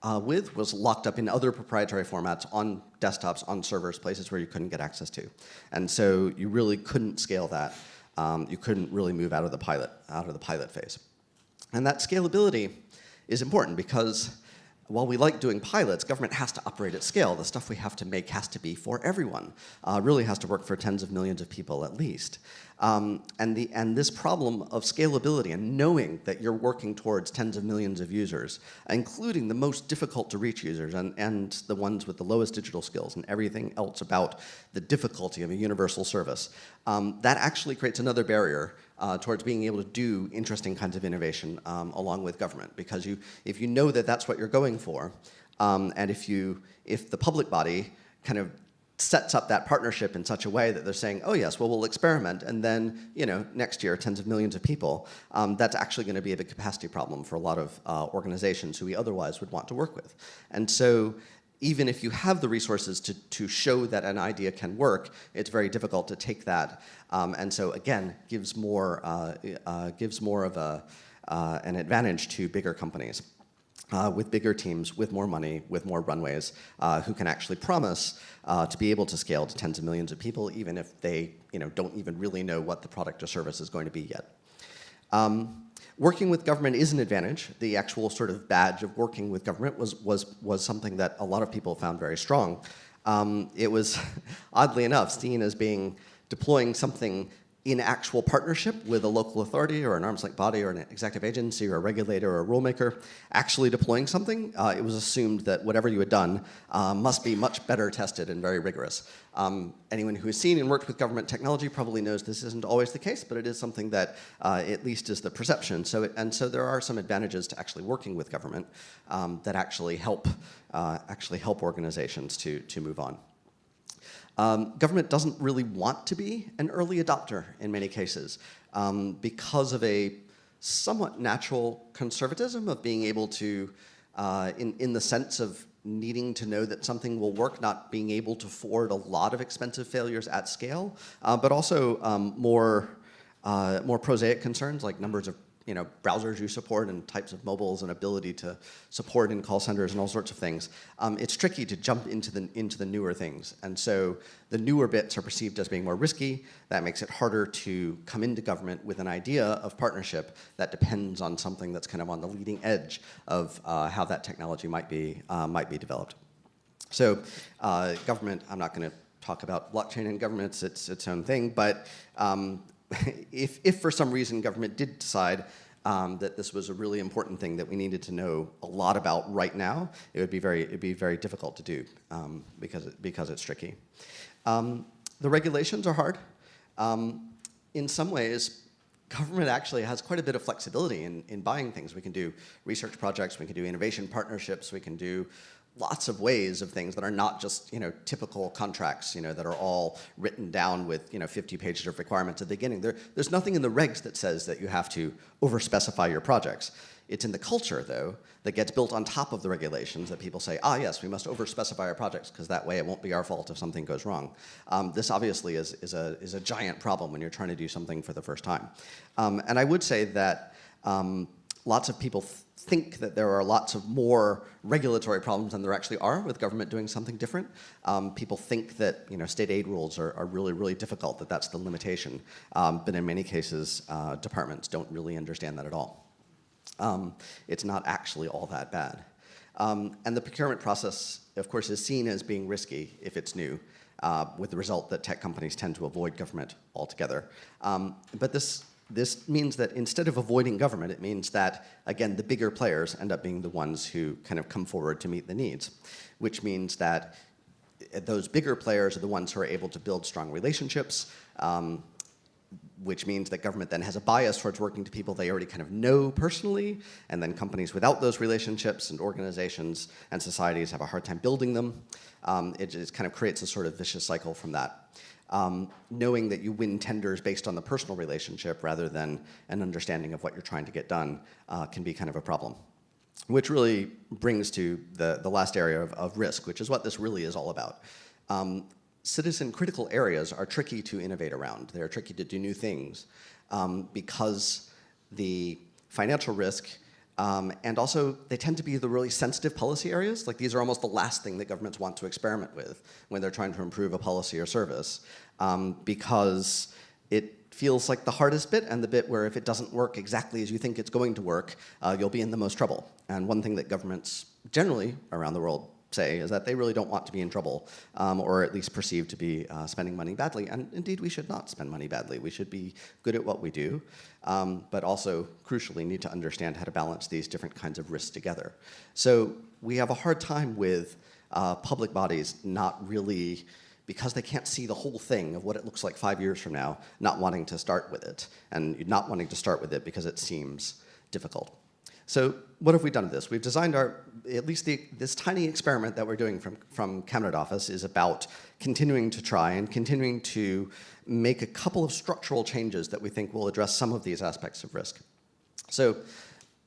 uh, with was locked up in other proprietary formats on desktops, on servers, places where you couldn't get access to. And so you really couldn't scale that. Um, you couldn't really move out of the pilot, out of the pilot phase. And that scalability is important because while we like doing pilots, government has to operate at scale. The stuff we have to make has to be for everyone, uh, really has to work for tens of millions of people at least. Um, and, the, and this problem of scalability and knowing that you're working towards tens of millions of users, including the most difficult to reach users and, and the ones with the lowest digital skills and everything else about the difficulty of a universal service, um, that actually creates another barrier uh, towards being able to do interesting kinds of innovation um, along with government. Because you, if you know that that's what you're going for, um, and if, you, if the public body kind of sets up that partnership in such a way that they're saying, oh yes, well we'll experiment, and then you know next year tens of millions of people, um, that's actually going to be a big capacity problem for a lot of uh, organizations who we otherwise would want to work with. And so even if you have the resources to, to show that an idea can work, it's very difficult to take that. Um, and so again, gives more, uh, uh, gives more of a, uh, an advantage to bigger companies. Uh, with bigger teams, with more money, with more runways, uh, who can actually promise uh, to be able to scale to tens of millions of people, even if they you know, don't even really know what the product or service is going to be yet. Um, Working with government is an advantage. The actual sort of badge of working with government was, was, was something that a lot of people found very strong. Um, it was, oddly enough, seen as being deploying something in actual partnership with a local authority or an arm's length body or an executive agency or a regulator or a rulemaker actually deploying something, uh, it was assumed that whatever you had done uh, must be much better tested and very rigorous. Um, anyone who has seen and worked with government technology probably knows this isn't always the case, but it is something that uh, at least is the perception. So, it, and so there are some advantages to actually working with government um, that actually help, uh, actually help organizations to, to move on. Um, government doesn't really want to be an early adopter in many cases um, because of a somewhat natural conservatism of being able to, uh, in, in the sense of needing to know that something will work, not being able to afford a lot of expensive failures at scale, uh, but also um, more, uh, more prosaic concerns like numbers of you know, browsers you support and types of mobiles and ability to support in call centers and all sorts of things, um, it's tricky to jump into the, into the newer things. And so the newer bits are perceived as being more risky. That makes it harder to come into government with an idea of partnership that depends on something that's kind of on the leading edge of uh, how that technology might be, uh, might be developed. So uh, government, I'm not going to talk about blockchain and government, it's, it's own thing, but um, if, if for some reason government did decide um, that this was a really important thing that we needed to know a lot about right now, it would be very, it'd be very difficult to do um, because, it, because it's tricky. Um, the regulations are hard. Um, in some ways, government actually has quite a bit of flexibility in, in buying things. We can do research projects, we can do innovation partnerships, we can do lots of ways of things that are not just you know typical contracts you know that are all written down with you know 50 pages of requirements at the beginning. There, there's nothing in the regs that says that you have to over specify your projects. It's in the culture though that gets built on top of the regulations that people say ah yes we must over specify our projects because that way it won't be our fault if something goes wrong. Um, this obviously is, is, a, is a giant problem when you're trying to do something for the first time. Um, and I would say that um, lots of people think that there are lots of more regulatory problems than there actually are with government doing something different. Um, people think that you know state aid rules are, are really, really difficult, that that's the limitation. Um, but in many cases, uh, departments don't really understand that at all. Um, it's not actually all that bad. Um, and the procurement process, of course, is seen as being risky if it's new. Uh, with the result that tech companies tend to avoid government altogether. Um, but this this means that instead of avoiding government, it means that, again, the bigger players end up being the ones who kind of come forward to meet the needs, which means that those bigger players are the ones who are able to build strong relationships. Um, which means that government then has a bias towards working to people they already kind of know personally, and then companies without those relationships and organizations and societies have a hard time building them. Um, it just kind of creates a sort of vicious cycle from that. Um, knowing that you win tenders based on the personal relationship rather than an understanding of what you're trying to get done uh, can be kind of a problem. Which really brings to the, the last area of, of risk, which is what this really is all about. Um, citizen critical areas are tricky to innovate around. They're tricky to do new things um, because the financial risk um, and also they tend to be the really sensitive policy areas. Like these are almost the last thing that governments want to experiment with when they're trying to improve a policy or service um, because it feels like the hardest bit and the bit where if it doesn't work exactly as you think it's going to work, uh, you'll be in the most trouble. And one thing that governments generally around the world say is that they really don't want to be in trouble, um, or at least perceived to be uh, spending money badly. And indeed, we should not spend money badly. We should be good at what we do, um, but also, crucially, need to understand how to balance these different kinds of risks together. So we have a hard time with uh, public bodies not really because they can't see the whole thing of what it looks like five years from now, not wanting to start with it, and not wanting to start with it because it seems difficult. So what have we done with this? We've designed our, at least the, this tiny experiment that we're doing from, from Cabinet Office is about continuing to try and continuing to make a couple of structural changes that we think will address some of these aspects of risk. So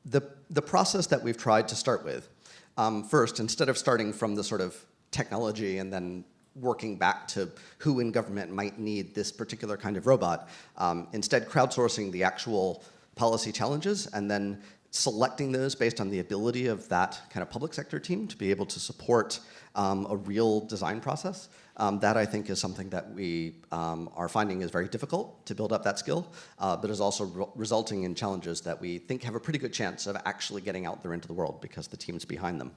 the, the process that we've tried to start with, um, first, instead of starting from the sort of technology and then working back to who in government might need this particular kind of robot, um, instead crowdsourcing the actual policy challenges and then selecting those based on the ability of that kind of public sector team to be able to support um, a real design process. Um, that I think is something that we um, are finding is very difficult to build up that skill, uh, but is also re resulting in challenges that we think have a pretty good chance of actually getting out there into the world because the team's behind them.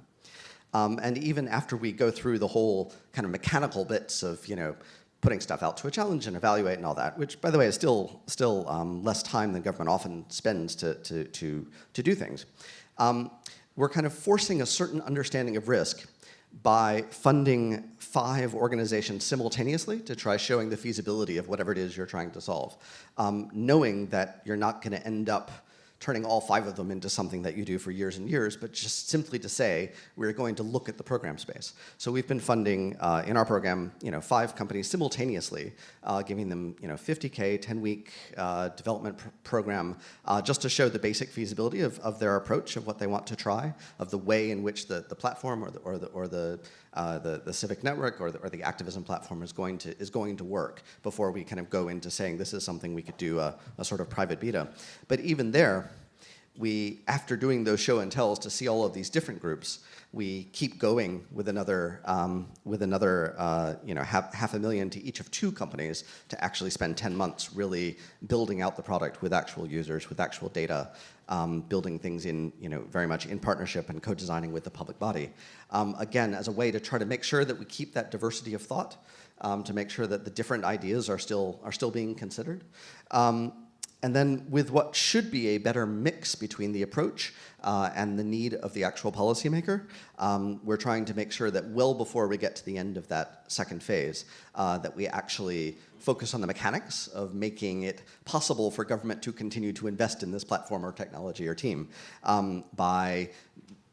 Um, and even after we go through the whole kind of mechanical bits of, you know, putting stuff out to a challenge and evaluate and all that, which, by the way, is still, still um, less time than government often spends to, to, to, to do things. Um, we're kind of forcing a certain understanding of risk by funding five organizations simultaneously to try showing the feasibility of whatever it is you're trying to solve, um, knowing that you're not going to end up turning all five of them into something that you do for years and years, but just simply to say, we're going to look at the program space. So we've been funding uh, in our program, you know, five companies simultaneously, uh, giving them, you know, 50K, 10-week uh, development pr program, uh, just to show the basic feasibility of, of their approach, of what they want to try, of the way in which the, the platform or the, or the, or the uh, the, the civic network or the, or the activism platform is going to is going to work before we kind of go into saying this is something we could do a, a sort of private beta. But even there, we, after doing those show and tells to see all of these different groups, we keep going with another, um, with another uh, you know, half, half a million to each of two companies to actually spend 10 months really building out the product with actual users, with actual data, um, building things in, you know, very much in partnership and co-designing with the public body. Um, again, as a way to try to make sure that we keep that diversity of thought, um, to make sure that the different ideas are still, are still being considered. Um, and then with what should be a better mix between the approach uh, and the need of the actual policymaker, um, we're trying to make sure that well before we get to the end of that second phase, uh, that we actually focus on the mechanics of making it possible for government to continue to invest in this platform or technology or team um, by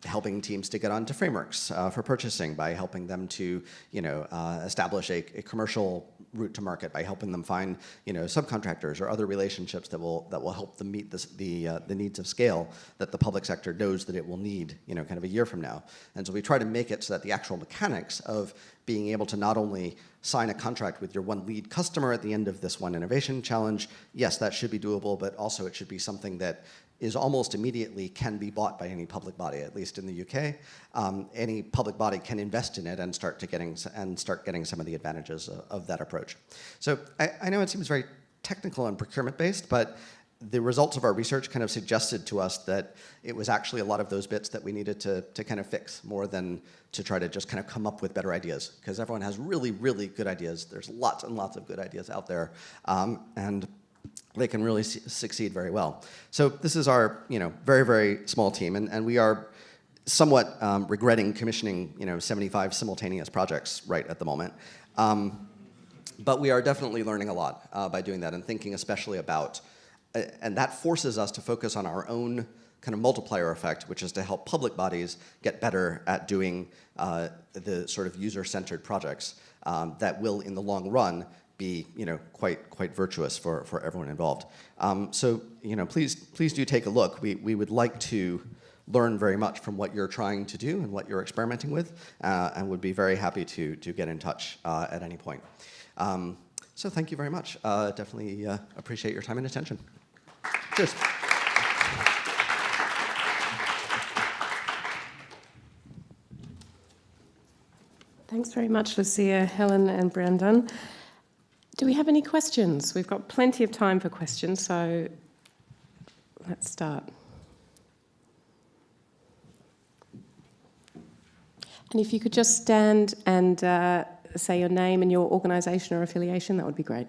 helping teams to get onto frameworks uh, for purchasing, by helping them to, you know, uh, establish a, a, commercial route to market, by helping them find, you know, subcontractors or other relationships that will that will help them meet this, the uh, the needs of scale that the public sector knows that it will need, you know, kind of a year from now. And so we try to make it so that the actual mechanics of being able to not only sign a contract with your one lead customer at the end of this one innovation challenge, yes, that should be doable, but also it should be something that is almost immediately can be bought by any public body, at least in the UK. Um, any public body can invest in it and start to getting and start getting some of the advantages of, of that approach. So I, I, know it seems very technical and procurement based, but the results of our research kind of suggested to us that it was actually a lot of those bits that we needed to, to kind of fix more than to try to just kind of come up with better ideas because everyone has really, really good ideas. There's lots and lots of good ideas out there. Um, and they can really succeed very well. So this is our, you know, very, very small team, and, and we are somewhat um, regretting commissioning, you know, 75 simultaneous projects right at the moment. Um, but we are definitely learning a lot uh, by doing that and thinking especially about, uh, and that forces us to focus on our own kind of multiplier effect, which is to help public bodies get better at doing uh, the sort of user-centered projects um, that will, in the long run, be you know quite quite virtuous for for everyone involved. Um, so you know please please do take a look. We we would like to learn very much from what you're trying to do and what you're experimenting with, uh, and would be very happy to to get in touch uh, at any point. Um, so thank you very much. Uh, definitely uh, appreciate your time and attention. Cheers. Thanks very much, Lucia, Helen, and Brandon. Do we have any questions? We've got plenty of time for questions, so let's start. And if you could just stand and uh, say your name and your organisation or affiliation, that would be great.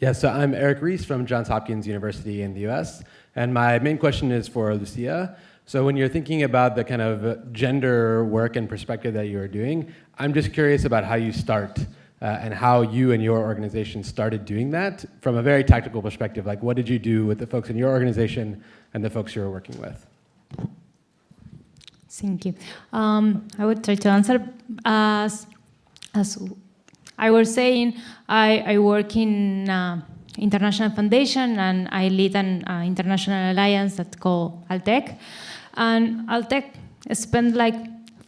Yeah, so I'm Eric Reese from Johns Hopkins University in the US, and my main question is for Lucia. So when you're thinking about the kind of gender work and perspective that you're doing, I'm just curious about how you start uh, and how you and your organization started doing that from a very tactical perspective. Like what did you do with the folks in your organization and the folks you were working with? Thank you. Um, I would try to answer as, as I was saying, I, I work in uh, international foundation and I lead an uh, international alliance that's called Altec. And Altec spent like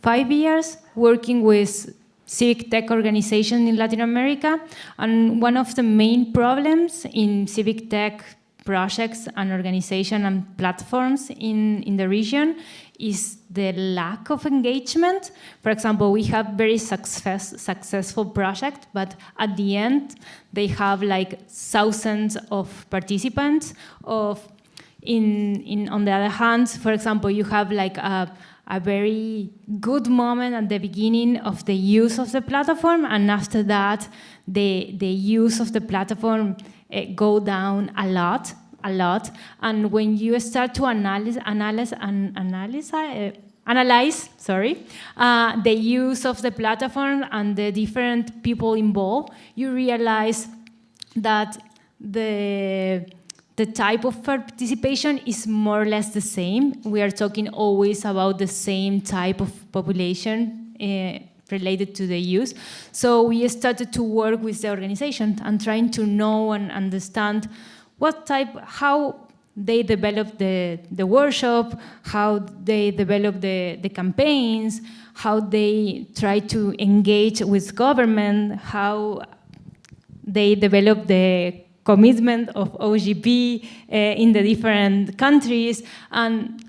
five years working with civic tech organizations in Latin America. And one of the main problems in civic tech projects and organizations and platforms in, in the region is the lack of engagement. For example, we have very success, successful projects, but at the end, they have like thousands of participants. Of in, in on the other hand, for example, you have like a, a very good moment at the beginning of the use of the platform, and after that, the the use of the platform uh, go down a lot a lot. And when you start to analyze, analyze, an, analyze, uh, analyze sorry, uh, the use of the platform and the different people involved, you realize that the the type of participation is more or less the same. We are talking always about the same type of population uh, related to the use. So we started to work with the organization and trying to know and understand what type, how they develop the, the workshop, how they develop the, the campaigns, how they try to engage with government, how they develop the commitment of OGP uh, in the different countries. And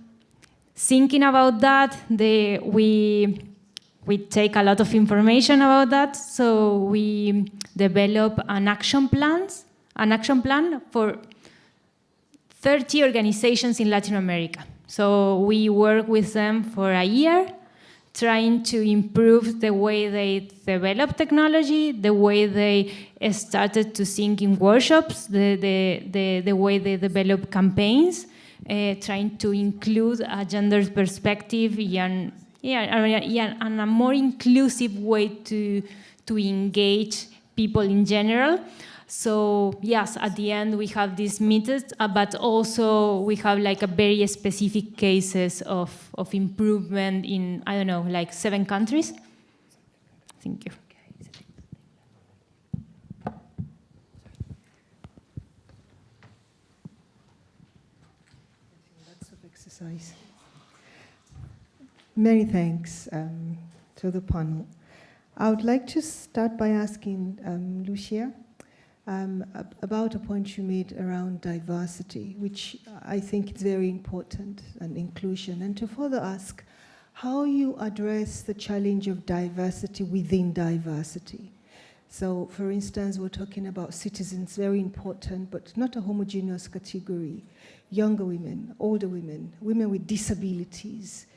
thinking about that, they, we, we take a lot of information about that. So we develop an action plans an action plan for 30 organizations in Latin America. So we work with them for a year, trying to improve the way they develop technology, the way they started to think in workshops, the, the, the, the way they develop campaigns, uh, trying to include a gender perspective and, yeah, yeah, and a more inclusive way to, to engage people in general. So yes, at the end we have these methods, uh, but also we have like a very specific cases of, of improvement in, I don't know, like seven countries. Thank you. Lots of exercise. Many thanks um, to the panel. I would like to start by asking um, Lucia um, about a point you made around diversity, which I think is very important, and inclusion, and to further ask how you address the challenge of diversity within diversity. So, for instance, we're talking about citizens, very important, but not a homogeneous category. Younger women, older women, women with disabilities,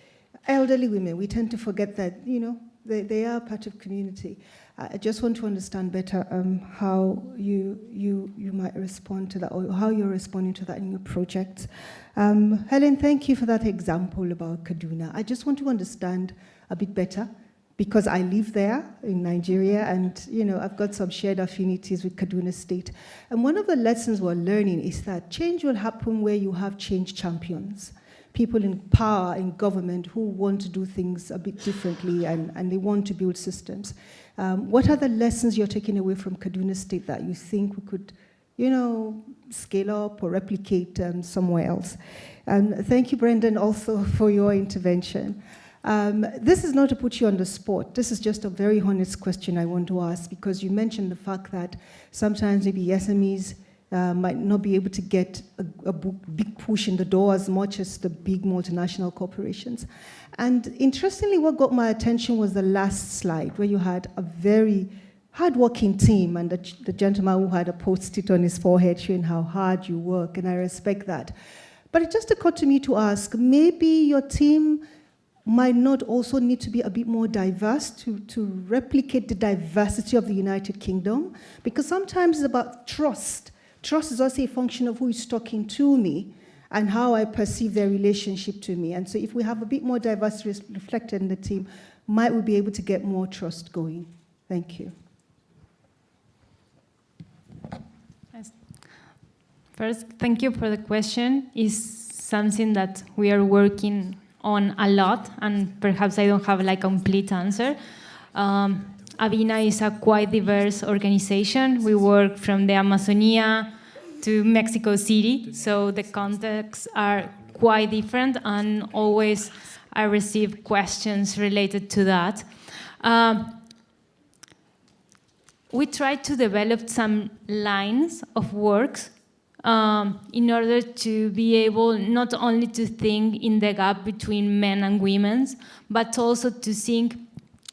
elderly women, we tend to forget that, you know, they, they are part of community. I just want to understand better um, how you, you, you might respond to that or how you're responding to that in your project. Um, Helen, thank you for that example about Kaduna. I just want to understand a bit better because I live there in Nigeria and you know I've got some shared affinities with Kaduna State. And one of the lessons we're learning is that change will happen where you have change champions, people in power in government who want to do things a bit differently and, and they want to build systems. Um, what are the lessons you're taking away from Kaduna State that you think we could, you know, scale up or replicate um, somewhere else? And thank you, Brendan, also for your intervention. Um, this is not to put you on the spot. This is just a very honest question I want to ask because you mentioned the fact that sometimes maybe SMEs uh, might not be able to get a, a, big push in the door as much as the big multinational corporations. And interestingly, what got my attention was the last slide where you had a very hardworking team and the, the gentleman who had a post-it on his forehead showing how hard you work, and I respect that. But it just occurred to me to ask, maybe your team might not also need to be a bit more diverse to, to replicate the diversity of the United Kingdom? Because sometimes it's about trust. Trust is also a function of who is talking to me and how I perceive their relationship to me. And so if we have a bit more diversity reflected in the team, might we be able to get more trust going? Thank you. First, thank you for the question. Is something that we are working on a lot, and perhaps I don't have like a complete answer. Um, Avina is a quite diverse organization. We work from the Amazonia to Mexico City, so the contexts are quite different, and always I receive questions related to that. Um, we try to develop some lines of works um, in order to be able not only to think in the gap between men and women, but also to think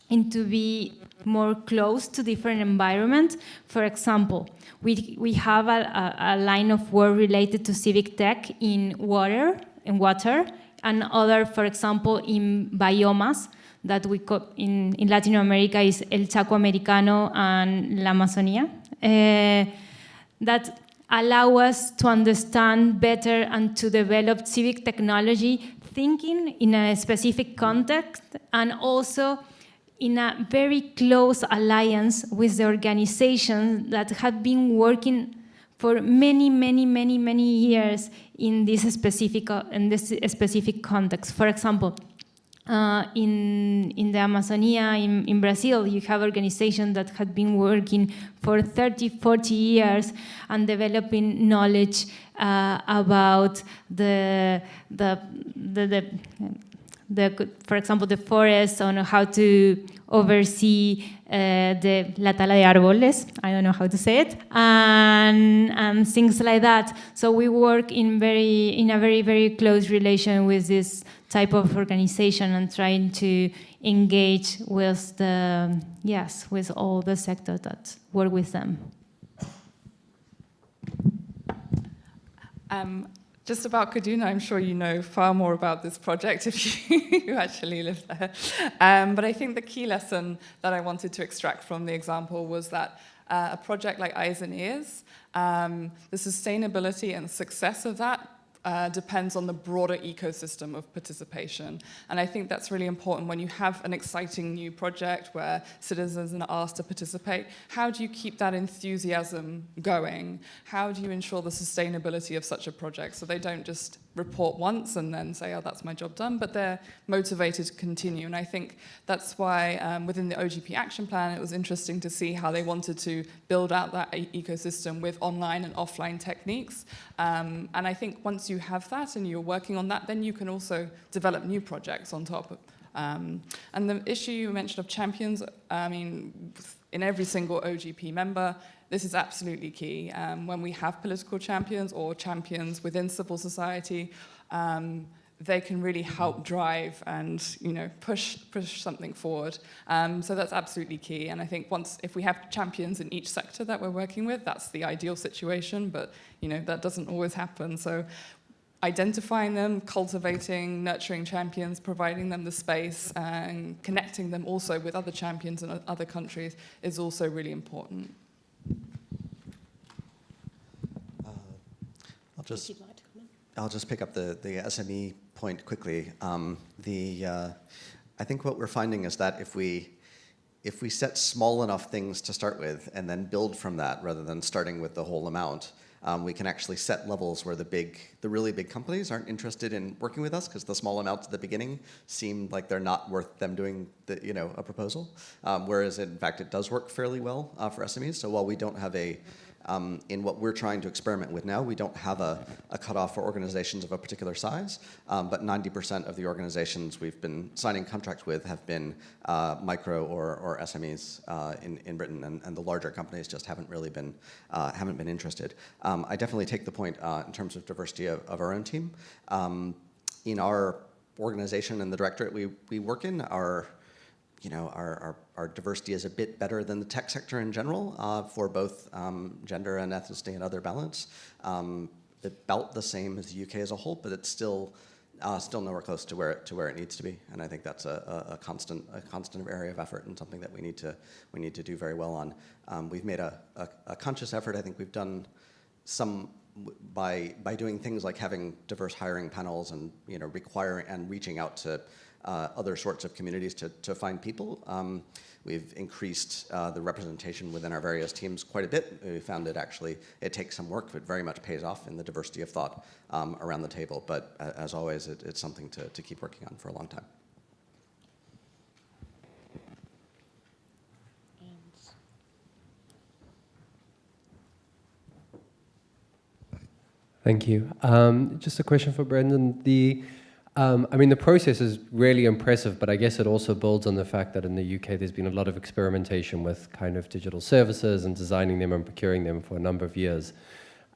and to be more close to different environments. For example, we, we have a, a, a line of work related to civic tech in water, in water, and other, for example, in biomas that we in, in Latin America is El Chaco Americano and La Amazonia. Uh, that allow us to understand better and to develop civic technology thinking in a specific context and also in a very close alliance with the organizations that have been working for many, many, many, many years in this specific, in this specific context. For example, uh, in, in the Amazonia, in, in Brazil, you have organizations that had been working for 30, 40 years and developing knowledge uh, about the, the, the, the, the, for example, the forest, on how to oversee uh, the la tala de árboles, I don't know how to say it, and, and things like that. So we work in, very, in a very, very close relation with this type of organization and trying to engage with the, yes, with all the sectors that work with them. Um, just about Kaduna, I'm sure you know far more about this project if you actually live there. Um, but I think the key lesson that I wanted to extract from the example was that uh, a project like Eyes and Ears, um, the sustainability and success of that uh, depends on the broader ecosystem of participation. And I think that's really important when you have an exciting new project where citizens are asked to participate. How do you keep that enthusiasm going? How do you ensure the sustainability of such a project so they don't just report once and then say, oh, that's my job done, but they're motivated to continue. And I think that's why um, within the OGP action plan, it was interesting to see how they wanted to build out that e ecosystem with online and offline techniques. Um, and I think once you have that and you're working on that, then you can also develop new projects on top of um, and the issue you mentioned of champions, I mean, in every single OGP member, this is absolutely key. Um, when we have political champions or champions within civil society, um, they can really help drive and you know push push something forward. Um, so that's absolutely key. And I think once if we have champions in each sector that we're working with, that's the ideal situation. But you know that doesn't always happen. So identifying them, cultivating, nurturing champions, providing them the space, and connecting them also with other champions in other countries is also really important. I'll just, I'll just pick up the, the SME point quickly. Um, the, uh, I think what we're finding is that if we if we set small enough things to start with and then build from that rather than starting with the whole amount, um, we can actually set levels where the big, the really big companies aren't interested in working with us because the small amounts at the beginning seem like they're not worth them doing the, you know, a proposal. Um, whereas in fact, it does work fairly well uh, for SMEs. So while we don't have a, um, in what we're trying to experiment with now, we don't have a, a cutoff for organizations of a particular size, um, but 90% of the organizations we've been signing contracts with have been uh, micro or, or SMEs uh, in, in Britain, and, and the larger companies just haven't really been, uh, haven't been interested. Um, I definitely take the point uh, in terms of diversity of, of our own team. Um, in our organization and the directorate we, we work in, our you know, our, our, our, diversity is a bit better than the tech sector in general uh, for both um, gender and ethnicity and other balance. Um, about the same as the UK as a whole, but it's still uh, still nowhere close to where it, to where it needs to be. And I think that's a, a, a, constant a constant area of effort and something that we need to we need to do very well on. Um, we've made a, a, conscious effort. I think we've done some by by doing things like having diverse hiring panels and you know requiring and reaching out to uh, other sorts of communities to, to find people. Um, we've increased uh, the representation within our various teams quite a bit. We found it actually, it takes some work, but very much pays off in the diversity of thought um, around the table. But uh, as always, it, it's something to, to keep working on for a long time. Thank you. Um, just a question for Brendan. The um, I mean, the process is really impressive, but I guess it also builds on the fact that in the UK there's been a lot of experimentation with kind of digital services and designing them and procuring them for a number of years.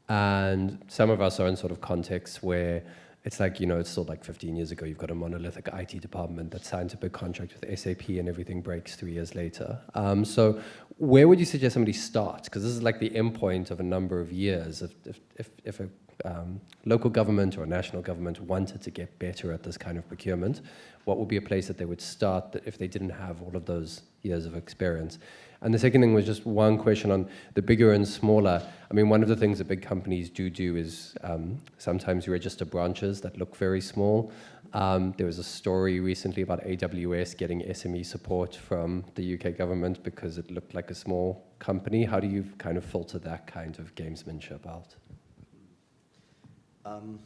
And some of us are in sort of contexts where it's like, you know, it's still like 15 years ago, you've got a monolithic IT department that signs a big contract with SAP and everything breaks three years later. Um, so where would you suggest somebody starts? Because this is like the endpoint of a number of years. If, if, if, if a um, local government or national government wanted to get better at this kind of procurement, what would be a place that they would start that if they didn't have all of those years of experience? And the second thing was just one question on the bigger and smaller. I mean, one of the things that big companies do do is um, sometimes register branches that look very small. Um, there was a story recently about AWS getting SME support from the UK government because it looked like a small company. How do you kind of filter that kind of gamesmanship out? Um,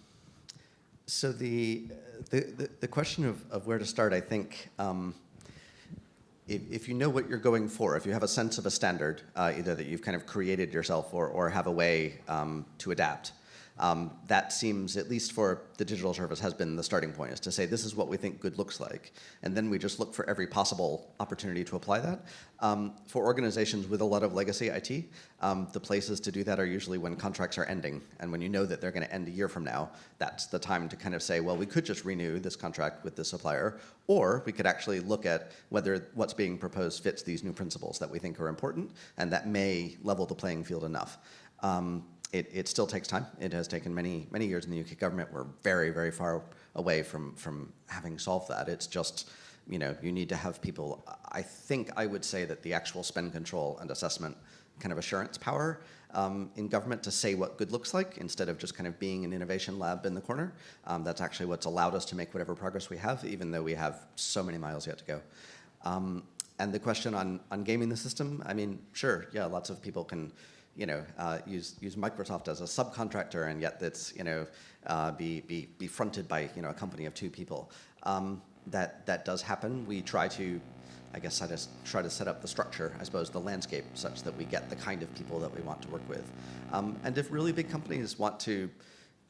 so the, the, the, the, question of, of where to start, I think, um, if, if, you know what you're going for, if you have a sense of a standard, uh, either that you've kind of created yourself or, or have a way um, to adapt, um, that seems, at least for the digital service, has been the starting point, is to say this is what we think good looks like. And then we just look for every possible opportunity to apply that. Um, for organizations with a lot of legacy IT, um, the places to do that are usually when contracts are ending. And when you know that they're going to end a year from now, that's the time to kind of say, well, we could just renew this contract with this supplier, or we could actually look at whether what's being proposed fits these new principles that we think are important, and that may level the playing field enough. Um, it, it still takes time. It has taken many, many years in the UK government. We're very, very far away from, from having solved that. It's just, you know, you need to have people, I think I would say that the actual spend control and assessment kind of assurance power um, in government to say what good looks like instead of just kind of being an innovation lab in the corner. Um, that's actually what's allowed us to make whatever progress we have, even though we have so many miles yet to go. Um, and the question on, on gaming the system, I mean, sure, yeah, lots of people can you know, uh, use use Microsoft as a subcontractor, and yet that's you know uh, be be be fronted by you know a company of two people. Um, that that does happen. We try to, I guess, I just try to set up the structure, I suppose, the landscape, such that we get the kind of people that we want to work with. Um, and if really big companies want to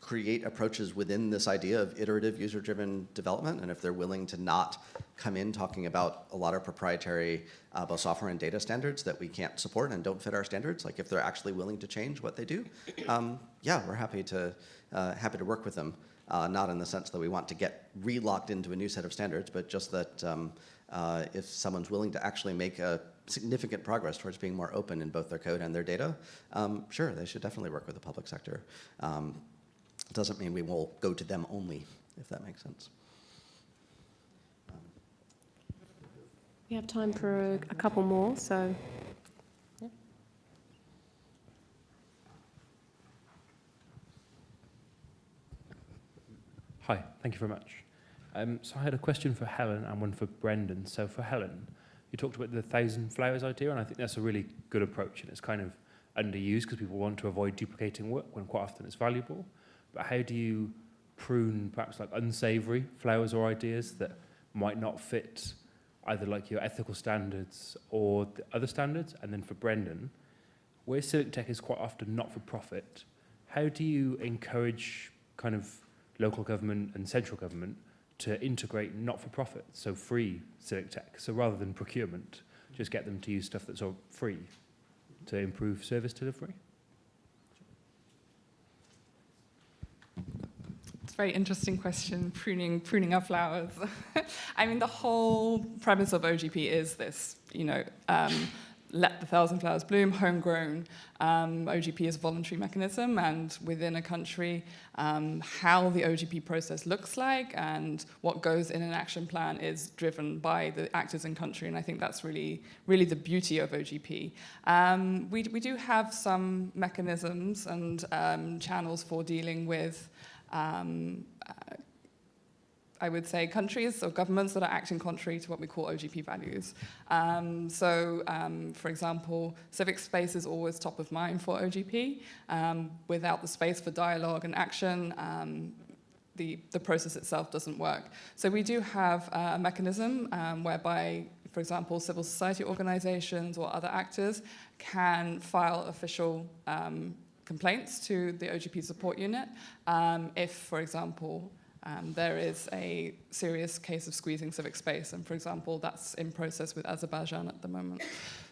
create approaches within this idea of iterative user-driven development, and if they're willing to not come in talking about a lot of proprietary uh, both software and data standards that we can't support and don't fit our standards, like if they're actually willing to change what they do, um, yeah, we're happy to, uh, happy to work with them. Uh, not in the sense that we want to get re-locked into a new set of standards, but just that um, uh, if someone's willing to actually make a significant progress towards being more open in both their code and their data, um, sure, they should definitely work with the public sector. Um, doesn't mean we will go to them only, if that makes sense. We have time for a, a couple more, so. Yeah. Hi, thank you very much. Um, so I had a question for Helen and one for Brendan. So for Helen, you talked about the thousand flowers idea, and I think that's a really good approach, and it's kind of underused because people want to avoid duplicating work when quite often it's valuable. But how do you prune perhaps like unsavory flowers or ideas that might not fit either like your ethical standards or the other standards? And then for Brendan, where civic tech is quite often not for profit, how do you encourage kind of local government and central government to integrate not for profit, so free civic tech? So rather than procurement, just get them to use stuff that's all free to improve service delivery? It's a very interesting question, pruning, pruning our flowers. I mean, the whole premise of OGP is this, you know, um, let the thousand flowers bloom, homegrown. Um, OGP is a voluntary mechanism, and within a country, um, how the OGP process looks like and what goes in an action plan is driven by the actors in country, and I think that's really, really the beauty of OGP. Um, we, we do have some mechanisms and um, channels for dealing with um, uh, I would say, countries or governments that are acting contrary to what we call OGP values. Um, so, um, for example, civic space is always top of mind for OGP. Um, without the space for dialogue and action, um, the, the process itself doesn't work. So we do have a mechanism um, whereby, for example, civil society organizations or other actors can file official um, complaints to the OGP support unit um, if, for example, um, there is a serious case of squeezing civic space, and for example, that's in process with Azerbaijan at the moment.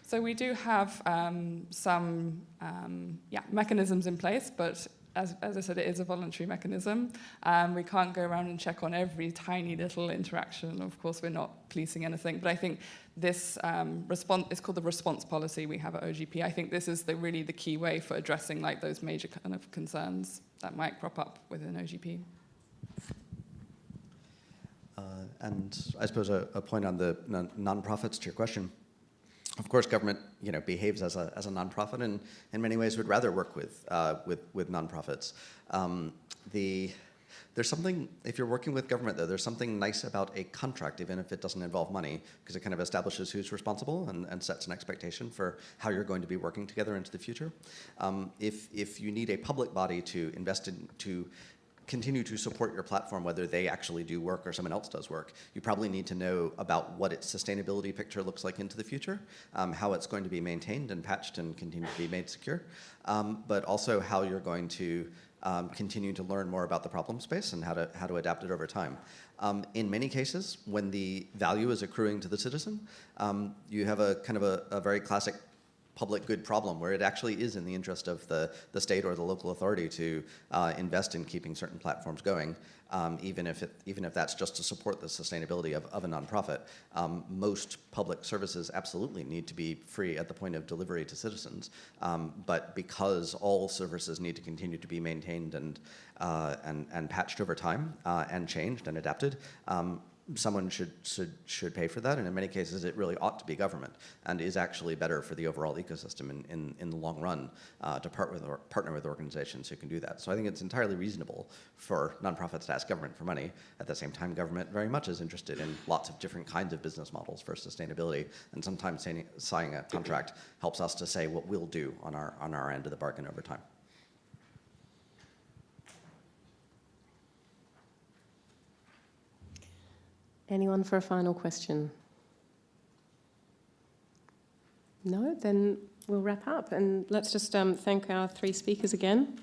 So we do have um, some um, yeah, mechanisms in place, but as, as I said, it is a voluntary mechanism. Um, we can't go around and check on every tiny little interaction. Of course, we're not policing anything, but I think this um, response is called the response policy we have at OGP. I think this is the, really the key way for addressing like those major kind of concerns that might crop up within OGP. Uh, and I suppose a, a point on the non- nonprofits to your question. Of course, government, you know, behaves as a, as a nonprofit, and in many ways would rather work with uh, with with nonprofits. Um, the there's something if you're working with government though, there's something nice about a contract, even if it doesn't involve money, because it kind of establishes who's responsible and, and sets an expectation for how you're going to be working together into the future. Um, if if you need a public body to invest in to continue to support your platform, whether they actually do work or someone else does work, you probably need to know about what its sustainability picture looks like into the future, um, how it's going to be maintained and patched and continue to be made secure, um, but also how you're going to um, continue to learn more about the problem space and how to, how to adapt it over time. Um, in many cases, when the value is accruing to the citizen, um, you have a kind of a, a very classic public good problem where it actually is in the interest of the, the state or the local authority to uh, invest in keeping certain platforms going, um, even, if it, even if that's just to support the sustainability of, of a nonprofit. Um, most public services absolutely need to be free at the point of delivery to citizens, um, but because all services need to continue to be maintained and, uh, and, and patched over time uh, and changed and adapted, um, someone should, should, should pay for that, and in many cases it really ought to be government, and is actually better for the overall ecosystem in, in, in the long run uh, to part with or partner with organizations who can do that. So I think it's entirely reasonable for nonprofits to ask government for money. At the same time, government very much is interested in lots of different kinds of business models for sustainability, and sometimes signing a contract helps us to say what we'll do on our, on our end of the bargain over time. Anyone for a final question? No? Then we'll wrap up. And let's just um, thank our three speakers again.